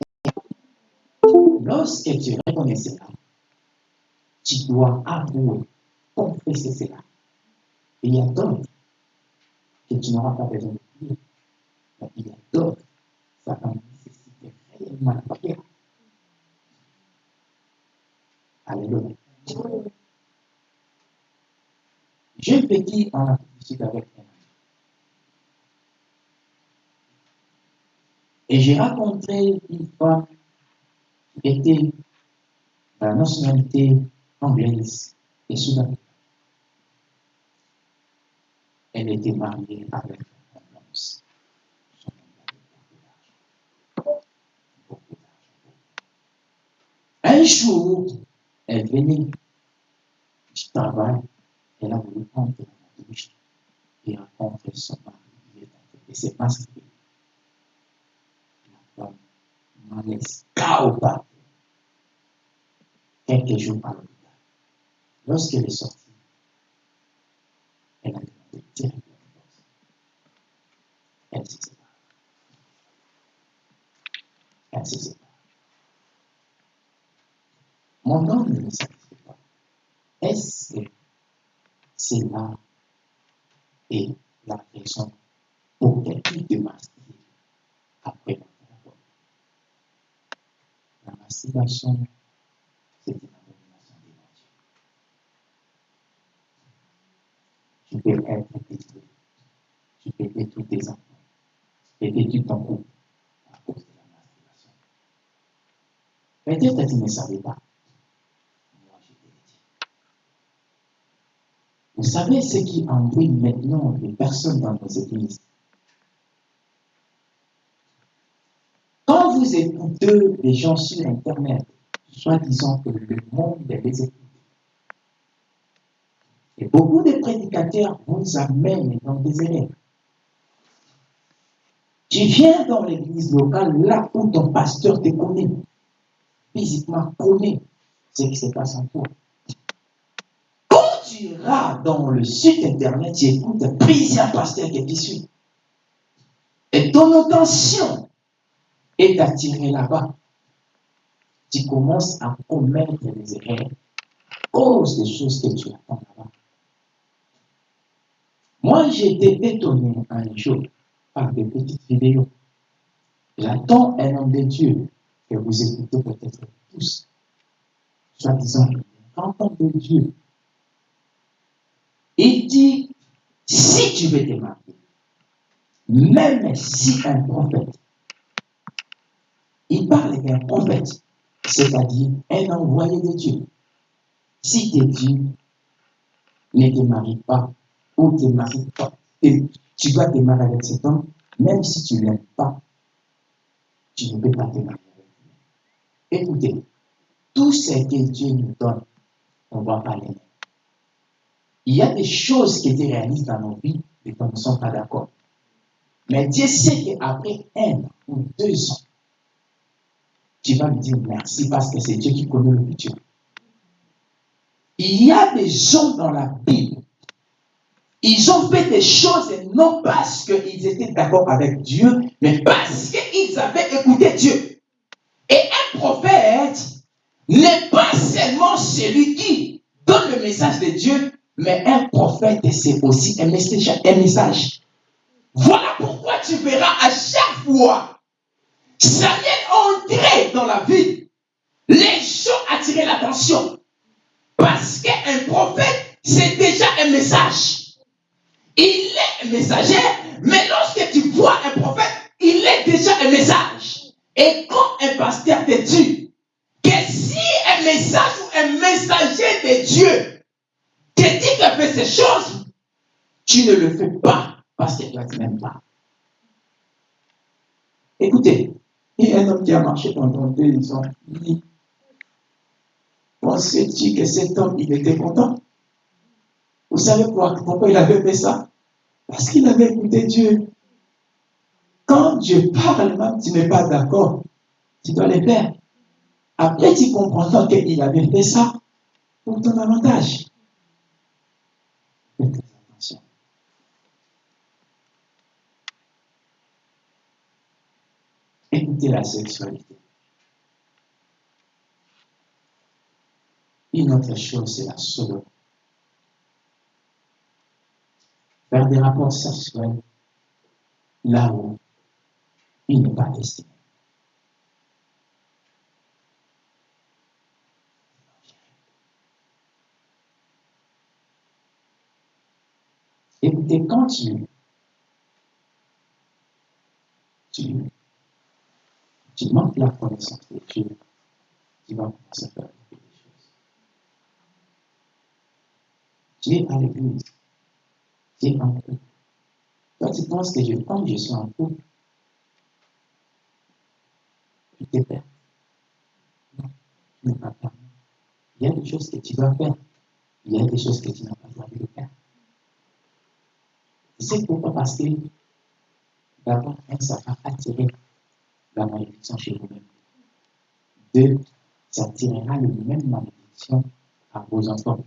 Lorsque tu reconnais cela, tu dois avouer, confesser cela. Et il y a d'autres que tu n'auras pas besoin de. Mais il y a d'autres, ça va nécessiter réellement la prière. Alléluia. J'ai en Afrique du Sud avec un ami. Et j'ai rencontré une qui était la nationalité anglaise et soudanais. Elle était mariée avec un homme. Son homme avait beaucoup d'argent. Beaucoup d'argent. Un jour, elle venait du travail, elle a voulu prendre la douche et rencontrer son mari. Il est en train de se masquer. La femme m'en laisse KO par quelques jours à l'hôpital. Lorsqu'elle est sortie, elle a demandé directement le divorce. Elle se sépare. Elle se sépare. Mon homme ne me satisfait pas. Est-ce que cela est la raison pour qu'elle puisse te masquer après masturbation, c'est une abomination de Dieu. Tu peux être détruit. Tu peux tes enfants. Tu peux ton couple à cause de la masturbation. Peut-être que tu ne savais pas. Moi, je. Vous savez ce qui ennuie maintenant les personnes dans nos églises Quand vous écoutez les gens sur Internet, soit disant que le monde les écoute, et beaucoup de prédicateurs vous amènent dans des erreurs. Tu viens dans l'église locale, là où ton pasteur te connaît, physiquement connaît ce qui se passe en toi. Quand tu iras dans le site internet, tu écoutes plusieurs pasteurs qui te suivent. et ton attention est attirée là-bas, tu commences à commettre des erreurs cause des choses que tu attends là-bas. Moi, j'ai été étonné un jour par des petites vidéos. J'attends un homme de Dieu que vous écoutez peut-être tous, soi-disant, l'entend de Dieu. Il dit, si tu veux te marier, même si un prophète, il parle d'un prophète, c'est-à-dire un envoyé de Dieu, si te dit, ne te marie pas, ou te marie pas, et tu dois te marier avec cet homme, même si tu ne l'aimes pas, tu ne peux pas te marier avec lui. Écoutez, tout ce que Dieu nous donne, on ne va pas l'aimer. Il y a des choses qui étaient réalistes dans nos vies et qu'on ne sommes pas d'accord. Mais Dieu sait qu'après un ou deux ans, tu vas me dire merci parce que c'est Dieu qui connaît le futur. Il y a des gens dans la Bible, ils ont fait des choses non parce qu'ils étaient d'accord avec Dieu, mais parce qu'ils avaient écouté Dieu. Et un prophète n'est pas seulement celui qui donne le message de Dieu, mais un prophète, c'est aussi un message, un message. Voilà pourquoi tu verras à chaque fois Samuel entrer dans la vie. Les gens attiraient l'attention. Parce qu'un prophète, c'est déjà un message. Il est un messager, mais lorsque tu vois un prophète, il est déjà un message. Et quand un pasteur te dit que si un message ou un messager de Dieu te dit de faire ces choses, tu ne le fais pas parce que tu ne t'aimes pas. Écoutez, a un homme qui a marché pendant deux ans. Il Pensais-tu que cet homme, il était content? Vous savez quoi, pourquoi il avait fait ça? Parce qu'il avait écouté Dieu. Quand Dieu parle, même tu n'es pas d'accord, tu dois le faire. Après, tu comprends qu'il avait fait ça pour ton avantage. Faites attention. La sexualité. Une autre chose, c'est la sodomie. Faire des rapports sexuels là où il n'est pas destiné. Écoutez, quand tu, tu, tu manques la connaissance de Dieu, tu vas commencer à faire des choses. Es à l'église, es en couple. Toi, tu penses que je, comme je suis en couple, tu te perds. Non, tu n'es pas. Il y a des choses que tu dois faire. Il y a des choses que tu n'as pas droit de faire. Tu sais pourquoi? Parce que d'abord, ça va attirer la malédiction chez vous-même. Deux, ça attirera le même malédiction à vos enfants.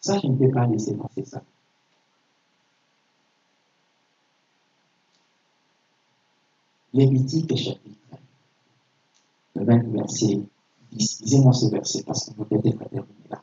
Ça, je ne peux pas laisser passer ça. Lévitique chapitre le 20 verset 10. Lisez-moi ce verset parce que vous peut-être terminer là.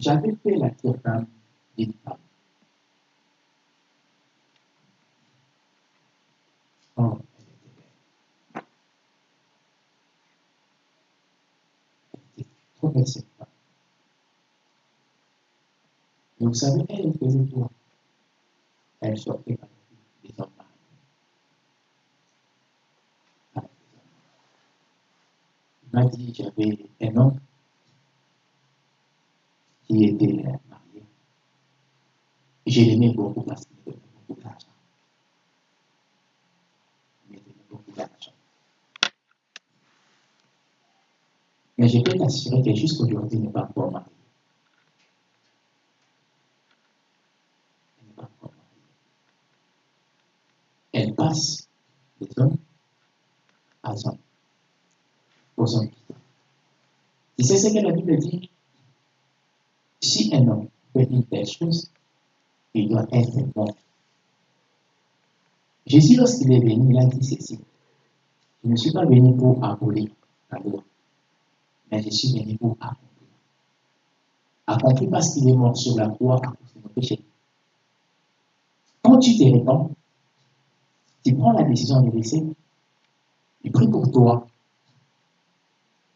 J'avais fait la cabane d'une femme. Oh, elle était belle. Elle était trop belle cette femme. Et vous savez, elle faisait quoi Elle sortait par les hommes. Il m'a dit, j'avais un homme qui était marié. Je l'aimais beaucoup parce qu'il me donnait beaucoup d'argent. Il me donnait beaucoup d'argent. Mais je peux t'assurer que jusqu'aujourd'hui, il n'est pas encore marié. Il n'est pas encore marié. Elle passe des hommes à hommes, aux hommes. Tu sais ce que la Bible dit? Si un homme fait une telle chose, il doit être bon. Jésus, lorsqu'il est venu, il a dit ceci. Je ne suis pas venu pour abolir la loi, mais je suis venu pour accomplir. Accomplir parce qu'il est mort sur la croix à cause de nos péchés. Quand tu te répands, tu prends la décision de laisser, il prie pour toi,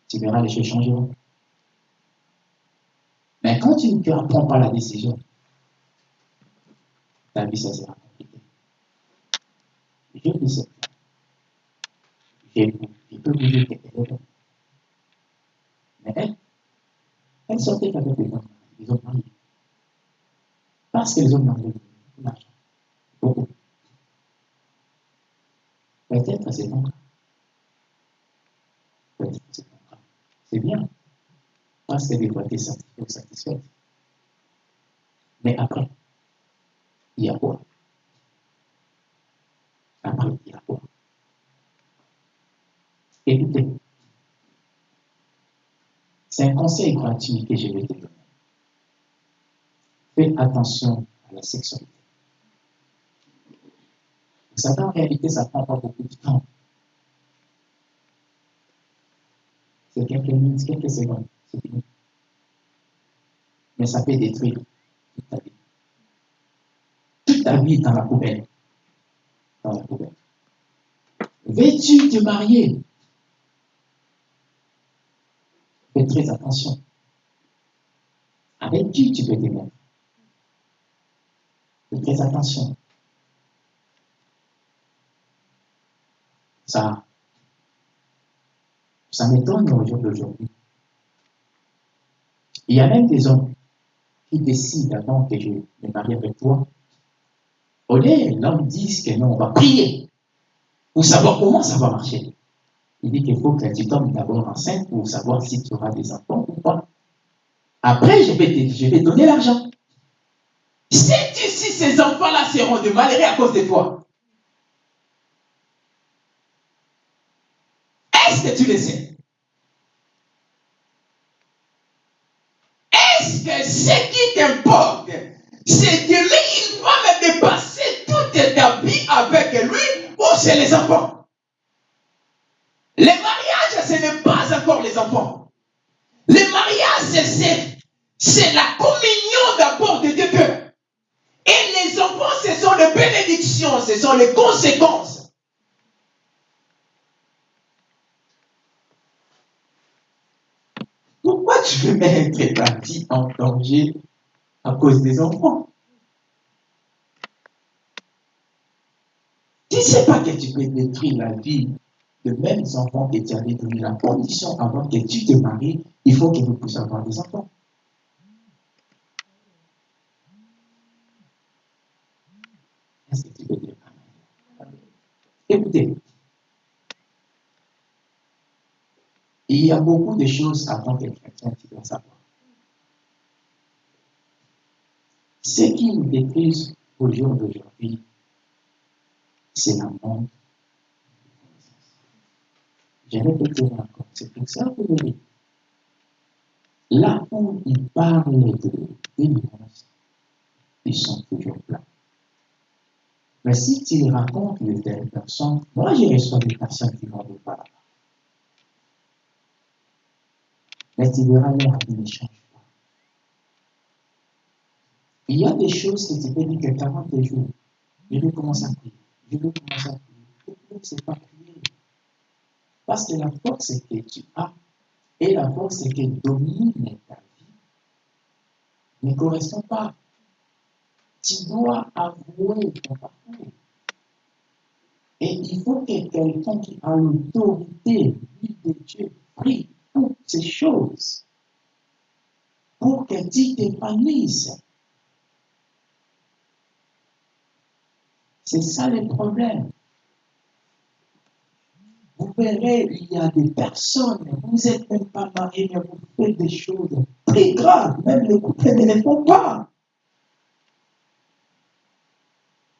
tu verras les choses changeront. Quand tu ne prends pas la décision, ta vie, ça sera compliqué. Je dis ça. Je, je peux vous dire qu'elle est bonne. Mais elle, elle sortait avec les hommes, les hommes mariés. Parce que les hommes mariés, l'argent. Beaucoup. Peut-être c'est ton cas. Peut-être c'est ton cas. C'est bien. Tu es satisfait ou satisfaite. Mais après, il y a quoi? Après, il y a quoi? Écoutez, c'est un conseil gratuit que je vais te donner. Fais attention à la sexualité. Savez, en réalité, ça ne prend pas beaucoup de temps. C'est quelques minutes, quelques secondes. Mais ça peut détruire toute ta vie. Toute ta vie dans la poubelle. Dans la poubelle. Veux-tu te marier? Fais très attention. Avec qui tu peux te mettre? Fais très attention. Ça, ça m'étonne au jour d'aujourd'hui. Il y a même des hommes qui décident avant que je me marie avec toi. Au lieu, l'homme dit que non, on va prier pour savoir comment ça va marcher. Il dit qu'il faut que tu tombes d'abord enceinte pour savoir si tu auras des enfants ou pas. Après, je vais te, donner l'argent. Sais-tu si ces enfants-là seront de malheureux à cause de toi Est-ce que tu le sais? Ce qui t'importe, c'est que lui, il va me dépasser toute ta vie avec lui ou c'est les enfants Les mariages, ce n'est pas encore les enfants. Les mariages, c'est, la communion d'abord de deux. Et les enfants, ce sont les bénédictions, ce sont les conséquences. Tu veux mettre ta vie en danger à cause des enfants Tu ne sais pas que tu peux détruire la vie de mêmes enfants que tu avais donné la condition avant que tu te maries, il faut que vous puissiez avoir des enfants. Est-ce que tu peux dire? Amen? Il y a beaucoup de choses avant que chrétien tu dois savoir. Ce qui nous détruit au jour d'aujourd'hui, c'est la manque je vais te dire encore, c'est pour ça que vous voyez, là où ils parlent de délivrance, ils sont toujours plats. Mais si tu racontes de telles personnes, moi j'ai reçu des personnes qui vont vous parler. Mais tu verras vie ne change pas. Il y a des choses que tu peux dire que 40 jours, je vais commencer à prier, je vais commencer à prier. C'est pas prier. Parce que la force que tu as et la force qui domine ta vie ne correspond pas. Tu dois avouer ton parcours. Et il faut que quelqu'un qui a l'autorité, lui de Dieu, prie ces choses pour que tu t'épanouisses. C'est ça le problème. Vous verrez, il y a des personnes, vous n'êtes même pas mariés, mais vous faites des choses très graves. Même les couples ne les font pas.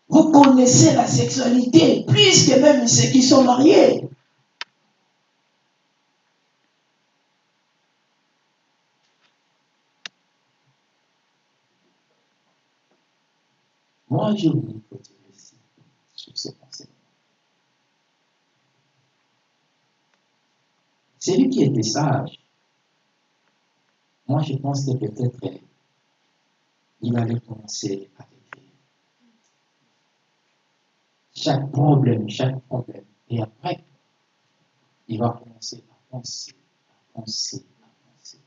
Vous connaissez la sexualité plus que même ceux qui sont mariés. Moi, je vous ici sur ce conseil. Celui qui était sage, moi je pense que peut-être il allait commencer à écrire. Chaque problème, chaque problème. Et après, il va commencer à penser, à penser, à penser.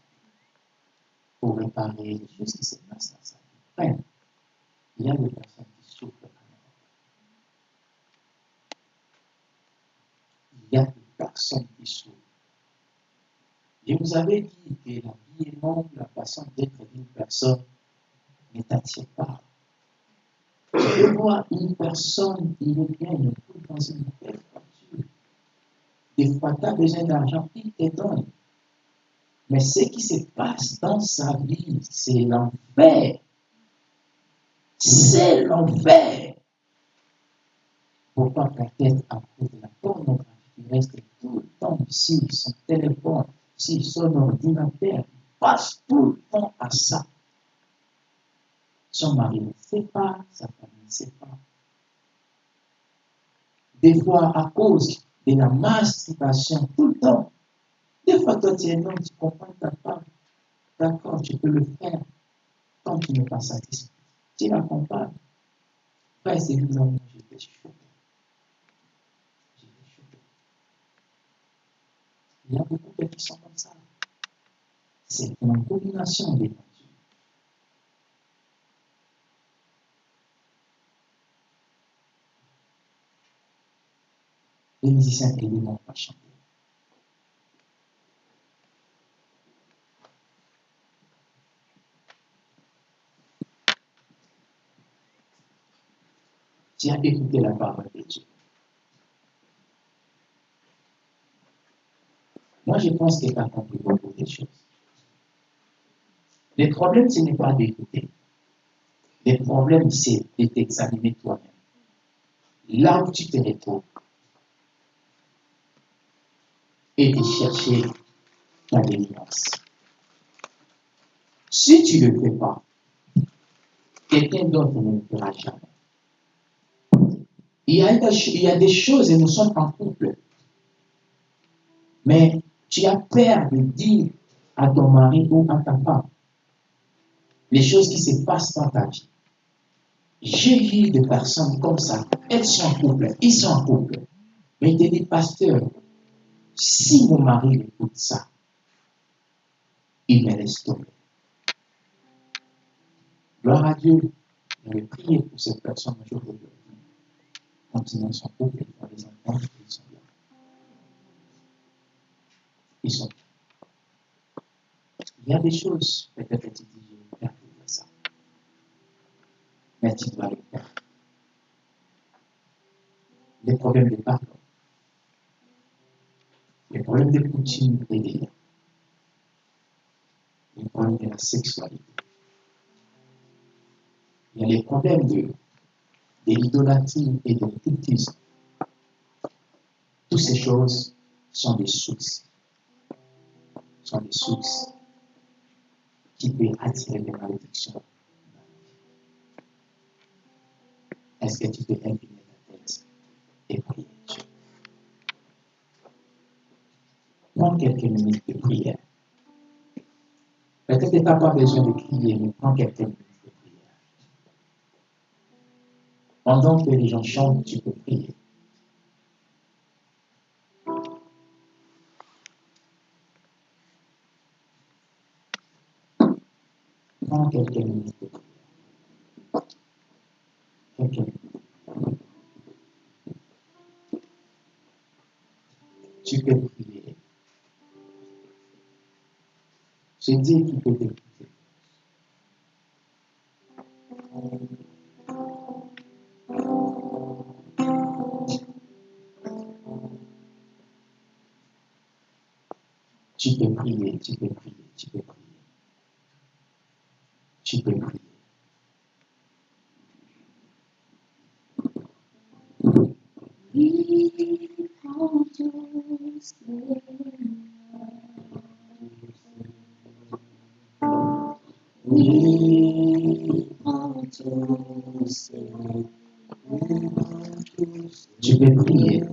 Pour réparer les choses qui se passent dans sa vie. Il y a des personnes qui souffrent. Il y a des personnes qui souffrent. Je vous avais dit que la vie est longue, la façon d'être d'une personne ne t'attire pas. Tu vois une personne qui trouve dans une belle voiture. Des fois, tu as besoin d'argent, il te donne. Mais ce qui se passe dans sa vie, c'est l'enfer. C'est l'enfer. Pourquoi peut-être à cause de la pornographie qui reste tout le temps sur son téléphone, sur son ordinateur, passe tout le temps à ça? Son mari ne sait pas, sa femme ne sait pas. Des fois, à cause de la masturbation, tout le temps. Des fois, toi, tu es homme, tu comprends ta femme. D'accord, tu peux le faire tant qu'il n'est pas satisfait. Tu l'accompagnes. Frère, c'est bizarre, j'étais choqué. J'étais choqué. Il y a beaucoup de qui sont comme ça. C'est une combinaison des natures. Les musiciens évidemment pas chanter. Tu as écouté la parole de Dieu. Moi, je pense que tu as compris beaucoup de choses. Le problème, ce n'est pas d'écouter. Le problème, c'est de t'examiner toi-même. Là où tu te retrouves, et de chercher ta délivrance. Si tu ne le fais pas, quelqu'un d'autre ne le fera jamais. Il y, a, il des choses, et nous sommes en couple, mais tu as peur de dire à ton mari ou à ta femme les choses qui se passent dans ta vie. J'ai vu des personnes comme ça, elles sont en couple, ils sont en couple, mais ils te disent, pasteur, si mon mari écoute ça, il me laisse tomber. Gloire à Dieu. Je vais prier pour cette personne aujourd'hui. Ils sont là. Ils sont là. Il y a des choses, peut-être que tu dis, je vais ça. Mais tu dois le faire. Les problèmes de pardon les problèmes de coutume et les problèmes de la sexualité. Il y a les problèmes de, de l'idolâtrie et de l'occultisme. Toutes ces choses sont des sources, sont des sources qui peuvent attirer des malédictions. Est-ce que tu peux incliner ta tête et prier Dieu? Prends quelques minutes de prière. Peut-être que tu n'as pas besoin de crier, mais prends quelques minutes Pendant que les gens chantent, tu peux prier. Prends quelques minutes de prière. Quelques minutes. Tu peux prier. Dieu qui peut t'écouter. Tu peux prier, tu peux prier, tu peux prier. Tu peux prier. We want to stay. We want to stay. Tu peux prier.